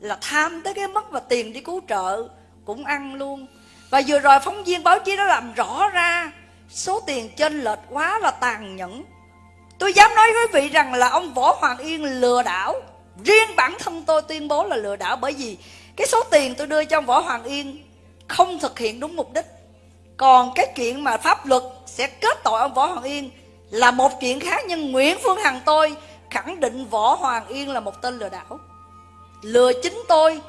là tham tới cái mất mà tiền đi cứu trợ cũng ăn luôn. Và vừa rồi phóng viên báo chí đã làm rõ ra, số tiền chênh lệch quá là tàn nhẫn tôi dám nói với quý vị rằng là ông võ hoàng yên lừa đảo. Riêng bản thân tôi tuyên bố là lừa đảo bởi vì cái số tiền tôi đưa cho ông võ hoàng yên không thực hiện đúng mục đích. Còn cái chuyện mà pháp luật sẽ kết tội ông võ hoàng yên là một chuyện khác, nhưng Nguyễn Phương Hằng tôi khẳng định Võ Hoàng Yên là một tên lừa đảo. Lừa chính tôi.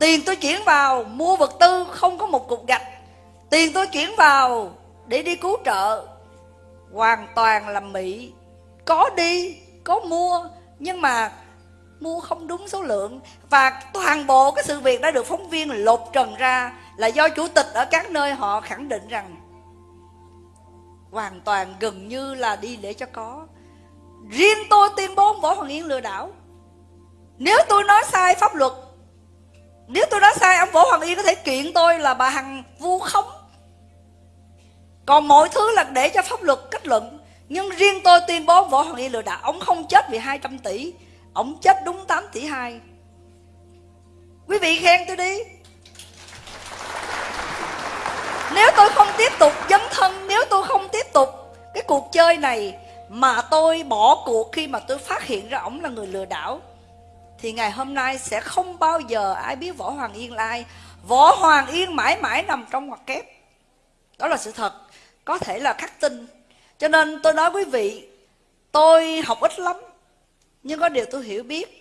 Tiền tôi chuyển vào mua vật tư, không có một cục gạch. Tiền tôi chuyển vào để đi cứu trợ. Hoàn toàn là mỹ có đi, có mua, nhưng mà mua không đúng số lượng. Và toàn bộ cái sự việc đã được phóng viên lột trần ra là do chủ tịch ở các nơi họ khẳng định rằng hoàn toàn gần như là đi để cho có. Riêng tôi tuyên bố võ hoàng yên lừa đảo. Nếu tôi nói sai pháp luật, nếu tôi nói sai, ông võ hoàng yên có thể kiện tôi là bà hằng vu khống. Còn mọi thứ là để cho pháp luật kết luận nhưng riêng tôi tuyên bố võ hoàng yên lừa đảo, ông không chết vì 200 tỷ. Ông chết đúng 8 tỷ 2 quý vị khen tôi đi. Nếu tôi không tiếp tục dấn thân, nếu tôi không tiếp tục cái cuộc chơi này mà tôi bỏ cuộc khi mà tôi phát hiện ra ông là người lừa đảo, thì ngày hôm nay sẽ không bao giờ ai biết võ hoàng yên là ai. Võ hoàng yên mãi mãi nằm trong ngoặc kép. Đó là sự thật. Có thể là khắc tinh cho nên tôi nói quý vị, tôi học ít lắm, nhưng có điều tôi hiểu biết.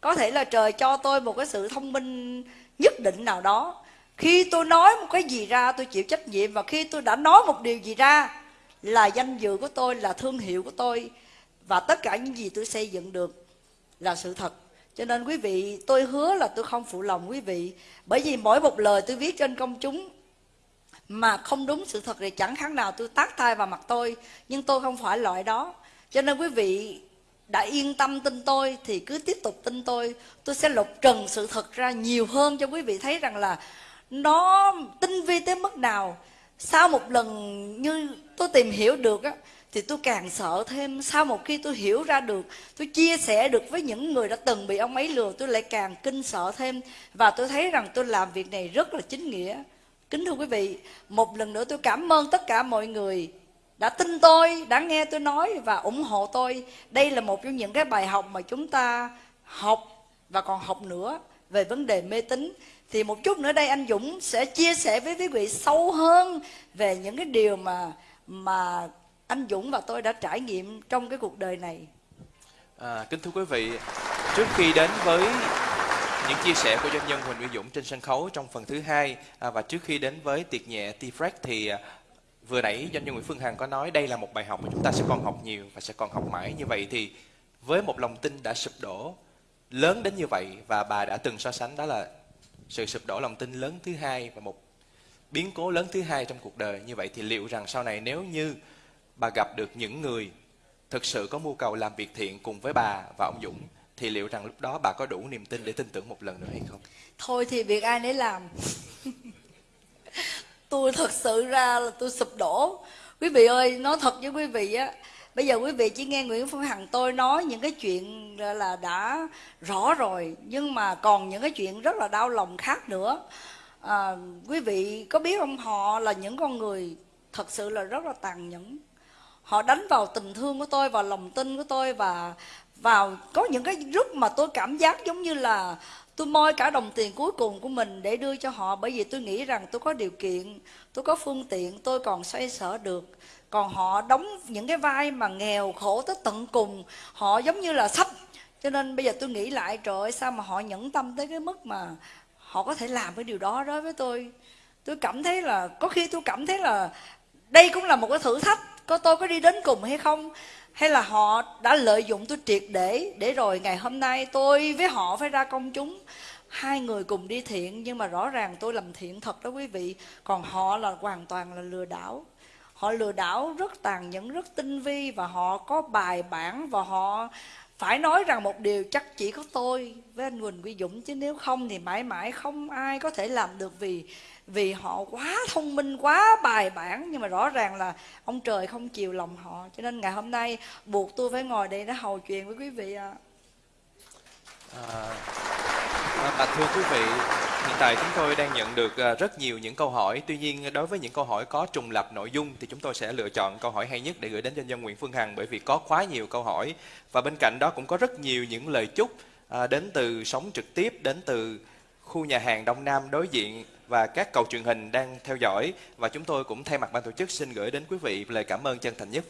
Có thể là trời cho tôi một cái sự thông minh nhất định nào đó. Khi tôi nói một cái gì ra, tôi chịu trách nhiệm, và khi tôi đã nói một điều gì ra, là danh dự của tôi, là thương hiệu của tôi, và tất cả những gì tôi xây dựng được là sự thật. Cho nên quý vị, tôi hứa là tôi không phụ lòng quý vị, bởi vì mỗi một lời tôi viết trên công chúng mà không đúng sự thật thì chẳng khác nào tôi tác tay vào mặt tôi, nhưng tôi không phải loại đó. Cho nên quý vị đã yên tâm tin tôi thì cứ tiếp tục tin tôi. Tôi sẽ lột trần sự thật ra nhiều hơn cho quý vị thấy rằng là nó tinh vi tới mức nào. Sau một lần như tôi tìm hiểu được á, thì tôi càng sợ thêm. Sau một khi tôi hiểu ra được, tôi chia sẻ được với những người đã từng bị ông ấy lừa, tôi lại càng kinh sợ thêm. Và tôi thấy rằng tôi làm việc này rất là chính nghĩa kính thưa quý vị một lần nữa tôi cảm ơn tất cả mọi người đã tin tôi đã nghe tôi nói và ủng hộ tôi đây là một trong những cái bài học mà chúng ta học và còn học nữa về vấn đề mê tín thì một chút nữa đây anh Dũng sẽ chia sẻ với quý vị sâu hơn về những cái điều mà mà anh Dũng và tôi đã trải nghiệm trong cái cuộc đời này.
À, kính thưa quý vị, trước khi đến với những chia sẻ của doanh nhân Huỳnh Uy Dũng trên sân khấu trong phần thứ hai. À, và trước khi đến với tiệc nhẹ T-Fresh thì à, vừa nãy doanh nhân Nguyễn Phương Hằng có nói đây là một bài học mà chúng ta sẽ còn học nhiều và sẽ còn học mãi như vậy. Thì với một lòng tin đã sụp đổ lớn đến như vậy và bà đã từng so sánh đó là sự sụp đổ lòng tin lớn thứ hai và một biến cố lớn thứ hai trong cuộc đời như vậy thì liệu rằng sau này nếu như bà gặp được những người thực sự có mưu cầu làm việc thiện cùng với bà và ông Dũng thì liệu rằng lúc đó bà có đủ niềm tin để tin tưởng một lần nữa hay không?
thôi thì việc ai nấy làm. [LAUGHS] Tôi thật sự ra là tôi sụp đổ. Quý vị ơi nói thật với quý vị á bây giờ quý vị chỉ nghe nguyễn phương hằng tôi nói những cái chuyện là đã rõ rồi nhưng mà còn những cái chuyện rất là đau lòng khác nữa. À, quý vị có biết không họ là những con người thật sự là rất là tàn nhẫn. Họ đánh vào tình thương của tôi vào lòng tin của tôi và vào, có những cái lúc mà tôi cảm giác giống như là tôi moi cả đồng tiền cuối cùng của mình để đưa cho họ. Bởi vì tôi nghĩ rằng tôi có điều kiện, tôi có phương tiện, tôi còn xoay sở được. Còn họ đóng những cái vai mà nghèo khổ tới tận cùng, họ giống như là sắp. Cho nên bây giờ tôi nghĩ lại, trời ơi, sao mà họ nhẫn tâm tới cái mức mà họ có thể làm cái điều đó. Đối với tôi tôi cảm thấy là, có khi tôi cảm thấy là đây cũng là một cái thử thách, có tôi có đi đến cùng hay không? Hay là họ đã lợi dụng tôi triệt để để rồi ngày hôm nay tôi với họ phải ra công chúng, hai người cùng đi thiện. Nhưng mà rõ ràng tôi làm thiện thật đó quý vị. Còn họ là hoàn toàn là lừa đảo. Họ lừa đảo rất tàn nhẫn, rất tinh vi. Và họ có bài bản và họ phải nói rằng một điều chắc chỉ có tôi. Với anh Quỳnh Quy Dũng, chứ nếu không thì mãi mãi không ai có thể làm được vì vì họ quá thông minh quá bài bản nhưng mà rõ ràng là ông trời không chiều lòng họ. Cho nên ngày hôm nay buộc tôi phải ngồi đây để hầu chuyện với quý vị ạ.
À, à, thưa quý vị, hiện tại chúng tôi đang nhận được à, rất nhiều những câu hỏi. Tuy nhiên đối với những câu hỏi có trùng lập nội dung thì chúng tôi sẽ lựa chọn câu hỏi hay nhất để gửi đến doanh nhân Nguyễn Phương Hằng bởi vì có quá nhiều câu hỏi. Và bên cạnh đó cũng có rất nhiều những lời chúc à, đến từ sống trực tiếp, đến từ khu nhà hàng Đông Nam đối diện và các cầu truyền hình đang theo dõi. Và chúng tôi cũng thay mặt ban tổ chức xin gửi đến quý vị lời cảm ơn chân thành nhất.